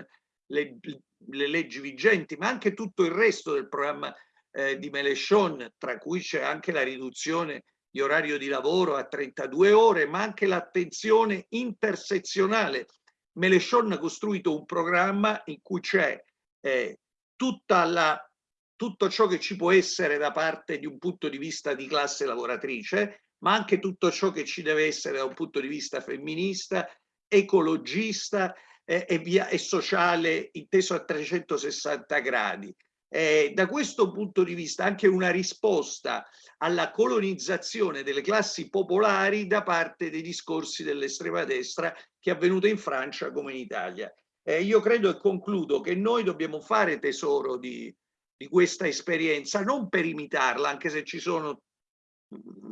le, le leggi vigenti, ma anche tutto il resto del programma eh, di Melechon, tra cui c'è anche la riduzione di orario di lavoro a 32 ore, ma anche l'attenzione intersezionale. Melechon ha costruito un programma in cui c'è eh, tutto ciò che ci può essere da parte di un punto di vista di classe lavoratrice, ma anche tutto ciò che ci deve essere da un punto di vista femminista, ecologista eh, e, via, e sociale inteso a 360 gradi. eh, da questo punto di vista anche una risposta alla colonizzazione delle classi popolari da parte dei discorsi dell'estrema destra che è avvenuta in Francia come in Italia. Eh, io credo e concludo che noi dobbiamo fare tesoro di, di questa esperienza, non per imitarla, anche se ci sono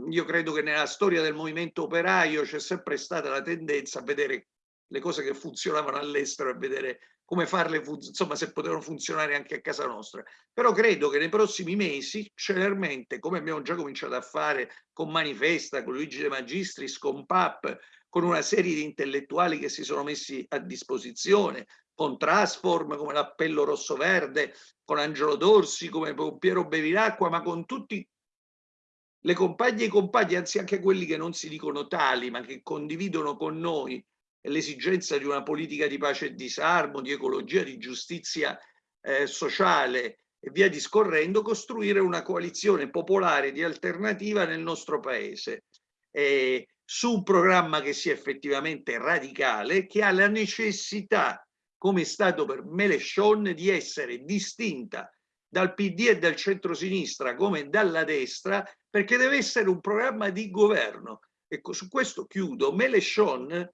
io credo che nella storia del movimento operaio c'è sempre stata la tendenza a vedere le cose che funzionavano all'estero e vedere come farle, insomma, se potevano funzionare anche a casa nostra. Però credo che nei prossimi mesi, celermente, come abbiamo già cominciato a fare con Manifesta, con Luigi De Magistris, con PAP, con una serie di intellettuali che si sono messi a disposizione, con Transform, come l'Appello Rosso-Verde, con Angelo Dorsi, come Piero Bevilacqua, ma con tutti le compagne e i compagni, anzi anche quelli che non si dicono tali, ma che condividono con noi l'esigenza di una politica di pace e disarmo, di ecologia, di giustizia eh, sociale e via discorrendo, costruire una coalizione popolare di alternativa nel nostro paese eh, su un programma che sia effettivamente radicale, che ha la necessità, come è stato per Melechon, di essere distinta dal PD e dal centro-sinistra come dalla destra, perché deve essere un programma di governo. Ecco, su questo chiudo. Melechon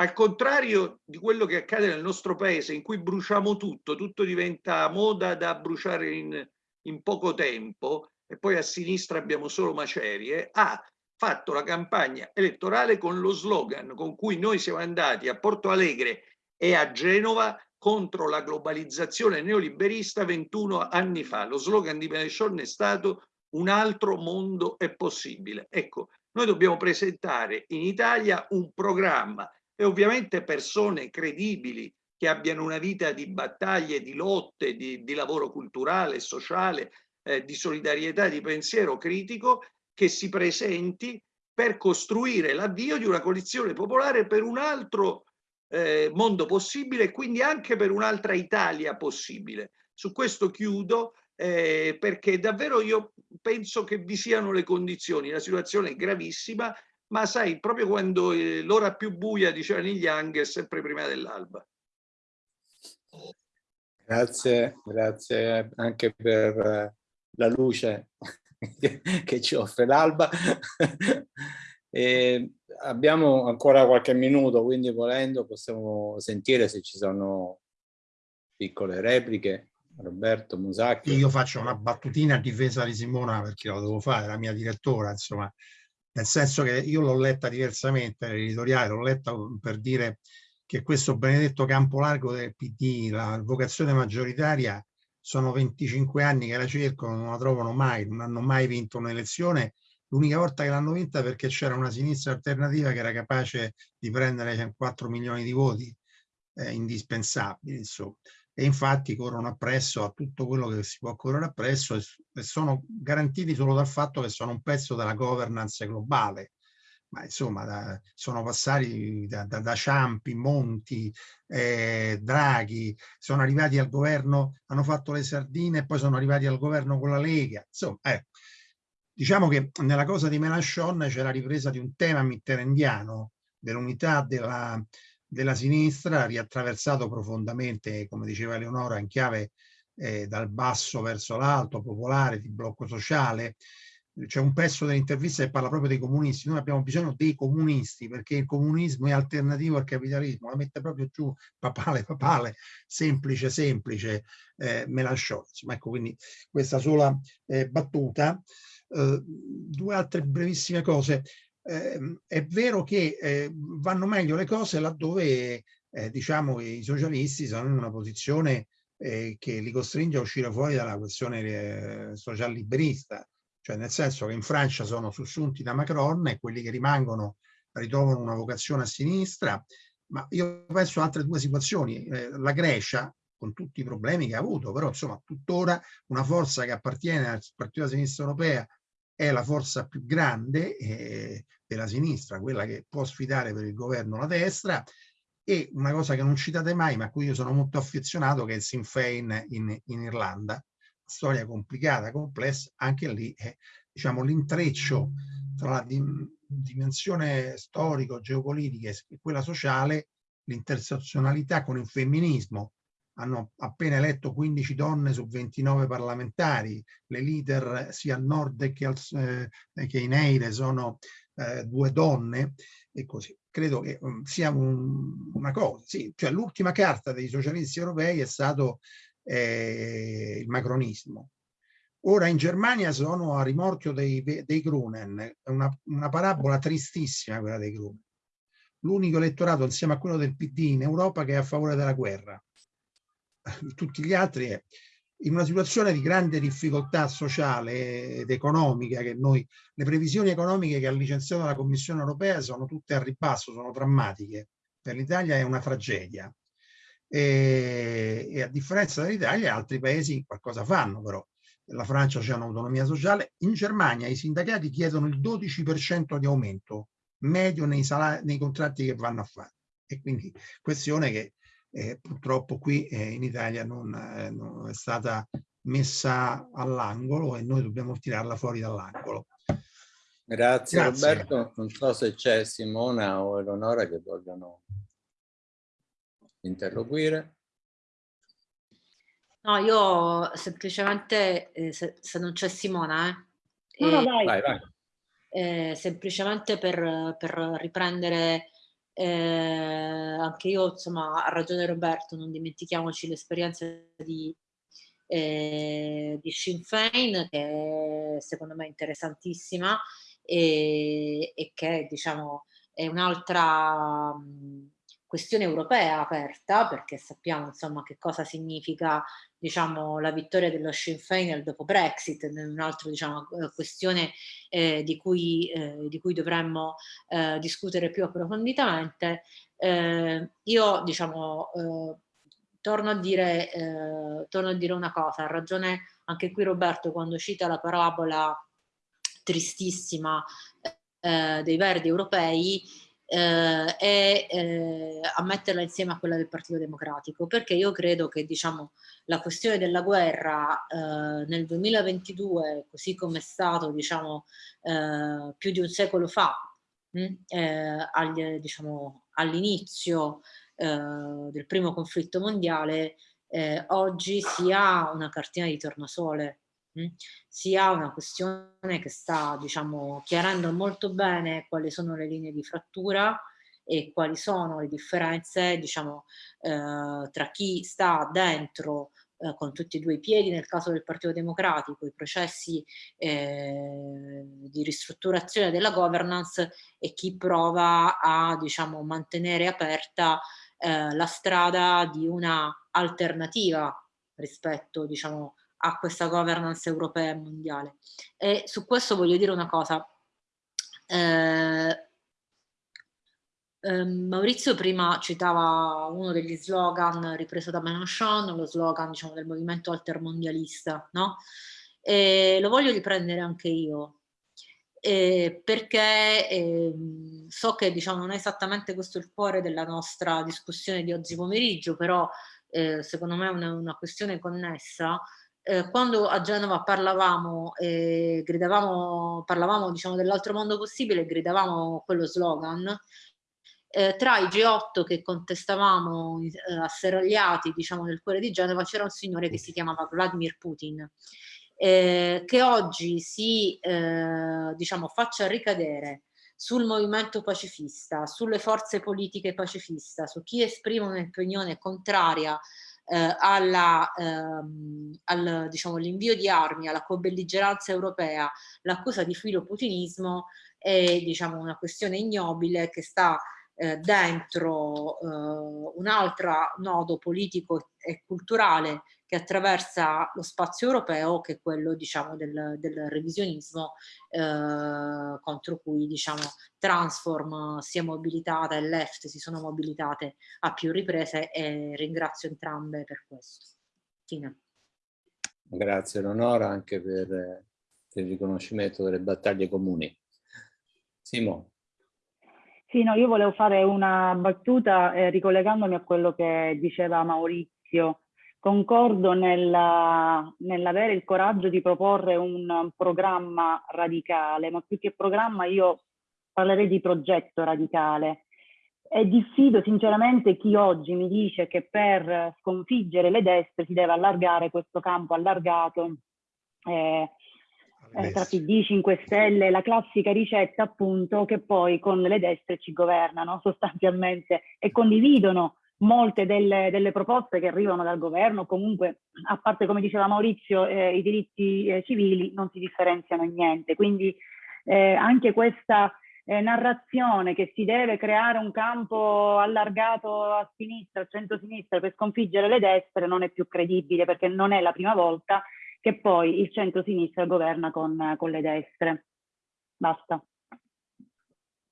al contrario di quello che accade nel nostro paese, in cui bruciamo tutto, tutto diventa moda da bruciare in, in poco tempo, e poi a sinistra abbiamo solo macerie, ha fatto la campagna elettorale con lo slogan con cui noi siamo andati a Porto Alegre e a Genova contro la globalizzazione neoliberista 21 anni fa. Lo slogan di Benechon è stato un altro mondo è possibile. Ecco, noi dobbiamo presentare in Italia un programma e ovviamente persone credibili che abbiano una vita di battaglie, di lotte, di, di lavoro culturale, sociale, eh, di solidarietà, di pensiero critico, che si presenti per costruire l'avvio di una coalizione popolare per un altro eh, mondo possibile e quindi anche per un'altra Italia possibile. Su questo chiudo eh, perché davvero io penso che vi siano le condizioni, la situazione è gravissima ma sai, proprio quando eh, l'ora più buia, diceva Neil Young, è sempre prima dell'alba. Grazie, grazie anche per eh, la luce che ci offre l'alba. Abbiamo ancora qualche minuto, quindi volendo possiamo sentire se ci sono piccole repliche. Roberto Musacchi. Io faccio una battutina a difesa di Simona perché lo devo fare, la mia direttora, insomma, nel senso che io l'ho letta diversamente, l'editoriale, l'ho letta per dire che questo benedetto campo largo del PD, la vocazione maggioritaria, sono 25 anni che la cercano, non la trovano mai, non hanno mai vinto un'elezione. L'unica volta che l'hanno vinta perché c'era una sinistra alternativa che era capace di prendere 4 milioni di voti eh, indispensabili. Insomma e infatti corrono appresso a tutto quello che si può correre appresso e, e sono garantiti solo dal fatto che sono un pezzo della governance globale. Ma insomma, da, sono passati da, da, da Ciampi, Monti, eh, Draghi, sono arrivati al governo, hanno fatto le sardine e poi sono arrivati al governo con la Lega. Insomma, eh, diciamo che nella cosa di Mélenchon c'è la ripresa di un tema mitterandiano dell'unità della, della sinistra, riattraversato profondamente, come diceva Eleonora, in chiave eh, dal basso verso l'alto, popolare, di blocco sociale. C'è un pezzo dell'intervista che parla proprio dei comunisti. Noi abbiamo bisogno dei comunisti perché il comunismo è alternativo al capitalismo. La mette proprio giù papale, papale, semplice, semplice, eh, Melanchon. Ecco, quindi questa sola eh, battuta. Eh, due altre brevissime cose eh, è vero che eh, vanno meglio le cose laddove eh, diciamo i socialisti sono in una posizione eh, che li costringe a uscire fuori dalla questione social liberista, cioè nel senso che in Francia sono sussunti da Macron e quelli che rimangono ritrovano una vocazione a sinistra, ma io penso a altre due situazioni. La Grecia, con tutti i problemi che ha avuto, però insomma tuttora una forza che appartiene al Partito della Sinistra Europea è la forza più grande eh, della sinistra, quella che può sfidare per il governo la destra, e una cosa che non citate mai, ma a cui io sono molto affezionato, che è il Sinn Féin in, in Irlanda. Storia complicata, complessa, anche lì è diciamo, l'intreccio tra la dim dimensione storico, geopolitica e quella sociale, l'intersezionalità con il femminismo, hanno appena eletto 15 donne su 29 parlamentari, le leader sia al nord che, al, eh, che in Eire sono eh, due donne e così. Credo che um, sia un, una cosa, sì, cioè l'ultima carta dei socialisti europei è stato eh, il macronismo. Ora in Germania sono a rimorchio dei, dei Grunen, è una, una parabola tristissima quella dei Grunen. L'unico elettorato insieme a quello del PD in Europa che è a favore della guerra tutti gli altri è in una situazione di grande difficoltà sociale ed economica che noi, le previsioni economiche che ha licenziato la Commissione europea sono tutte a ribasso, sono drammatiche. Per l'Italia è una tragedia. E, e a differenza dell'Italia altri paesi qualcosa fanno però. La Francia c'è un'autonomia sociale. In Germania i sindacati chiedono il 12% di aumento medio nei, nei contratti che vanno a fare. E quindi questione che eh, purtroppo qui eh, in Italia non, eh, non, è stata messa all'angolo e noi dobbiamo tirarla fuori dall'angolo. Grazie, Grazie, Roberto. Non so se c'è Simona o Eleonora che vogliono interloquire. No, io semplicemente, eh, se, se, non c'è Simona, eh, no, no, vai. Vai, vai. Eh, semplicemente per, per riprendere eh, anche io, insomma, ha ragione Roberto, non dimentichiamoci l'esperienza di, eh, di Sinn Féin, che secondo me è interessantissima e, e che, diciamo, è un'altra questione europea aperta, perché sappiamo, insomma, che cosa significa diciamo, la vittoria dello Sinn Féin dopo Brexit, un'altra diciamo, eh, questione eh, di, cui, eh, di, cui, dovremmo eh, discutere più approfonditamente. Eh, io diciamo, eh, torno, a dire, torno a dire una cosa, ha ragione anche qui Roberto quando cita la parabola tristissima dei verdi europei, eh, e eh, a metterla insieme a quella del Partito Democratico, perché io credo che diciamo, la questione della guerra eh, nel 2022, così come è stato diciamo, eh, più di un secolo fa, hm, eh, diciamo, all'inizio eh, del primo conflitto mondiale, oggi sia una cartina di tornasole sia una questione che sta diciamo, chiarendo molto bene quali sono le linee di frattura e quali sono le differenze diciamo, eh, tra chi sta dentro eh, con tutti e due i piedi nel caso del Partito Democratico, i processi eh, di ristrutturazione della governance e chi prova a diciamo, mantenere aperta eh, la strada di una alternativa rispetto diciamo, a questa governance europea e mondiale. E su questo voglio dire una cosa. Eh, eh, Maurizio prima citava uno degli slogan ripreso da Mélenchon, lo slogan diciamo, del movimento altermondialista, no? E lo voglio riprendere anche io, eh, perché eh, so che diciamo, non è esattamente questo il cuore della nostra discussione di oggi pomeriggio, però eh, secondo me è una, una questione connessa eh, quando a Genova parlavamo, eh, gridavamo, parlavamo diciamo, dell'altro mondo possibile, gridavamo quello slogan, eh, tra i G8 che contestavamo eh, asserragliati diciamo, nel cuore di Genova c'era un signore che si chiamava Vladimir Putin, eh, che oggi si eh, diciamo, faccia ricadere sul movimento pacifista, sulle forze politiche pacifista, su chi esprime un'opinione contraria eh, ehm, diciamo, l'invio di armi, alla co-belligeranza europea, l'accusa di filoputinismo è diciamo, una questione ignobile che sta eh, dentro eh, un altro nodo politico e culturale che attraversa lo spazio europeo che è quello diciamo, del, del revisionismo eh, contro cui diciamo, Transform si è mobilitata e Left si sono mobilitate a più riprese e ringrazio entrambe per questo. Tina. Grazie Leonora anche per, per il riconoscimento delle battaglie comuni. Simo. Sì, no, io volevo fare una battuta eh, ricollegandomi a quello che diceva Maurizio Concordo nell'avere nell il coraggio di proporre un programma radicale, ma più che programma io parlerei di progetto radicale. e diffido sinceramente chi oggi mi dice che per sconfiggere le destre si deve allargare questo campo allargato eh, eh, tra PD, 5 Stelle, la classica ricetta appunto che poi con le destre ci governano sostanzialmente e condividono molte delle, delle proposte che arrivano dal governo, comunque a parte come diceva Maurizio eh, i diritti eh, civili non si differenziano in niente, quindi eh, anche questa eh, narrazione che si deve creare un campo allargato a sinistra, a centro-sinistra per sconfiggere le destre non è più credibile perché non è la prima volta che poi il centro-sinistra governa con, con le destre. Basta.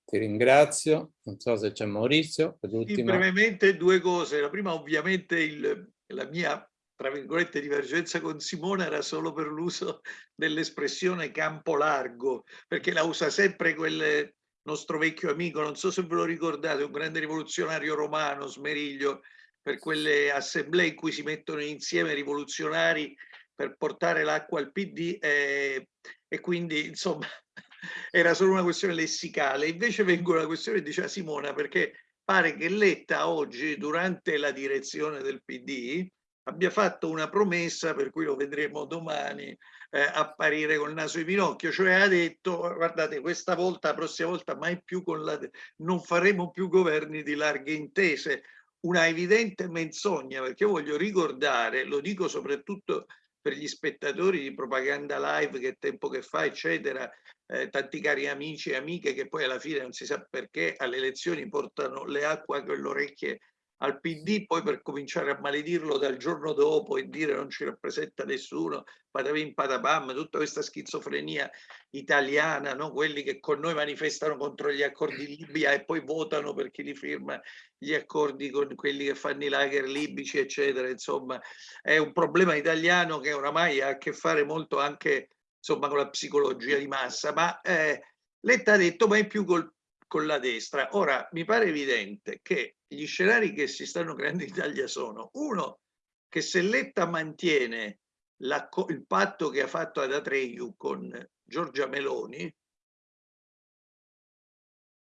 Ti ringrazio, non so se c'è Maurizio. Sì, brevemente due cose. La prima ovviamente il, la mia, tra virgolette, divergenza con Simone era solo per l'uso dell'espressione campo largo, perché la usa sempre quel nostro vecchio amico, non so se ve lo ricordate, un grande rivoluzionario romano, Smeriglio, per quelle assemblee in cui si mettono insieme rivoluzionari per portare l'acqua al PD e, e, quindi insomma era solo una questione lessicale. Invece vengo alla questione diceva Simona perché pare che Letta oggi durante la direzione del PD abbia fatto una promessa per cui lo vedremo domani eh, apparire col naso in pinocchio, cioè ha detto guardate questa volta, la prossima volta mai più con la non faremo più governi di larghe intese, una evidente menzogna perché voglio ricordare, lo dico soprattutto per gli spettatori di propaganda live che tempo che fa eccetera eh, tanti cari amici e amiche che poi alla fine non si sa perché alle elezioni portano le acque con le orecchie al PD poi per cominciare a maledirlo dal giorno dopo e dire non ci rappresenta nessuno, patavim patapam, tutta questa schizofrenia italiana, no? quelli che con noi manifestano contro gli accordi Libia e poi votano per chi li firma gli accordi con quelli che fanno i lager libici, eccetera. Insomma, è un problema italiano che oramai ha a che fare molto anche insomma, con la psicologia di massa, ma eh, Letta ha detto mai più col con la destra. Ora, mi pare evidente che gli scenari che si stanno creando in Italia sono, uno, che se Letta mantiene la, il patto che ha fatto ad Atreyu con Giorgia Meloni,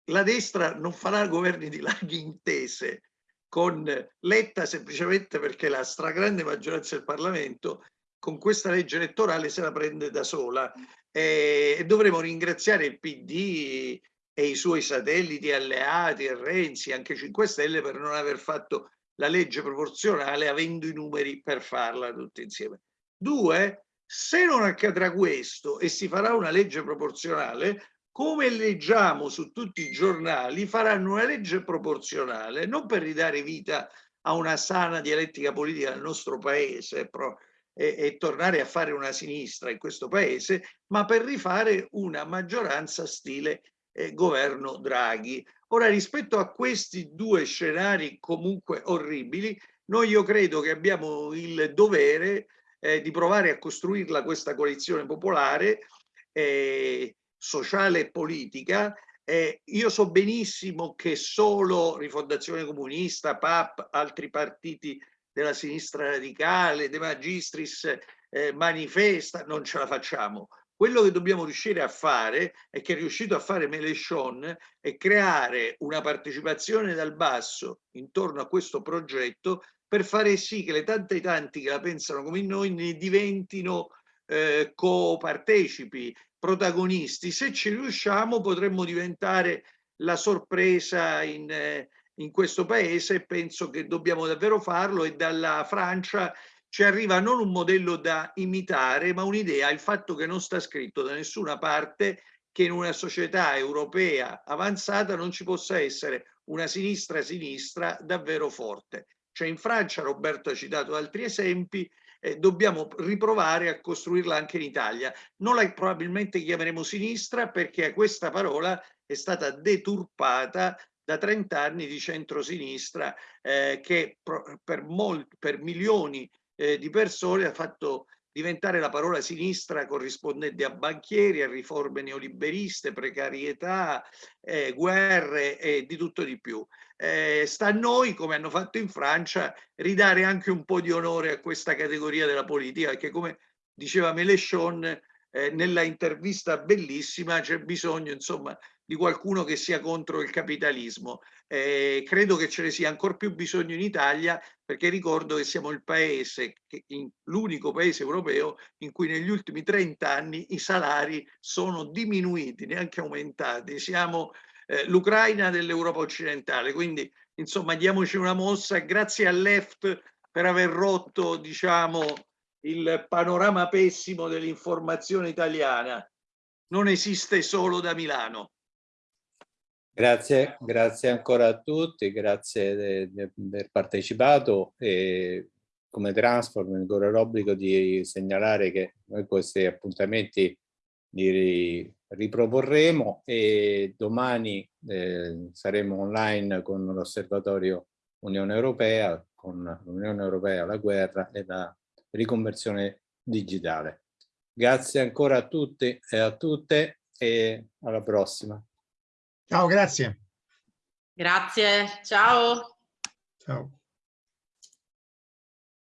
la destra non farà governi di larghe intese con Letta semplicemente perché la stragrande maggioranza del Parlamento con questa legge elettorale se la prende da sola. E, dovremo ringraziare il PD e i suoi satelliti alleati e Renzi, anche 5 Stelle, per non aver fatto la legge proporzionale avendo i numeri per farla tutti insieme. Due, se non accadrà questo e si farà una legge proporzionale, come leggiamo su tutti i giornali, faranno una legge proporzionale non per ridare vita a una sana dialettica politica nel nostro paese e, e tornare a fare una sinistra in questo paese, ma per rifare una maggioranza stile eh, governo Draghi. Ora, rispetto a questi due scenari comunque orribili, noi io credo che abbiamo il dovere eh, di provare a costruirla questa coalizione popolare, eh, sociale e politica. Eh, io so benissimo che solo Rifondazione Comunista, PAP, altri partiti della sinistra radicale, De Magistris eh, manifesta, non ce la facciamo. Quello che dobbiamo riuscire a fare e che è riuscito a fare Melechon è creare una partecipazione dal basso intorno a questo progetto per fare sì che le tante tanti che la pensano come noi ne diventino eh, co-partecipi, protagonisti. Se ci riusciamo potremmo diventare la sorpresa in, eh, in questo paese e penso che dobbiamo davvero farlo e dalla Francia ci arriva non un modello da imitare, ma un'idea, il fatto che non sta scritto da nessuna parte che in una società europea avanzata non ci possa essere una sinistra-sinistra davvero forte. Cioè in Francia, Roberto ha citato altri esempi, eh, dobbiamo riprovare a costruirla anche in Italia. Non la probabilmente chiameremo sinistra perché questa parola è stata deturpata da 30 anni di centrosinistra eh, che per, molti, per milioni eh, di persone ha fatto diventare la parola sinistra corrispondente a banchieri, a riforme neoliberiste, precarietà, eh, guerre e di tutto di più. Eh, sta a noi, come hanno fatto in Francia, ridare anche un po' di onore a questa categoria della politica, perché come diceva Mélenchon eh, nella intervista bellissima c'è bisogno insomma di qualcuno che sia contro il capitalismo. Eh, credo che ce ne sia ancora più bisogno in Italia perché ricordo che siamo il paese, l'unico paese europeo in cui negli ultimi 30 anni i salari sono diminuiti, neanche aumentati. Siamo eh, l'Ucraina dell'Europa occidentale, quindi insomma diamoci una mossa grazie al left per aver rotto diciamo il panorama pessimo dell'informazione italiana. Non esiste solo da Milano. Grazie, grazie ancora a tutti, grazie di aver partecipato e come Transform mi corre l'obbligo di segnalare che noi questi appuntamenti li riproporremo e domani eh, saremo online con l'osservatorio Unione Europea, con l'Unione Europea, la guerra e la riconversione digitale. Grazie ancora a tutti e a tutte e alla prossima. Ciao, grazie. Grazie, ciao. Ciao.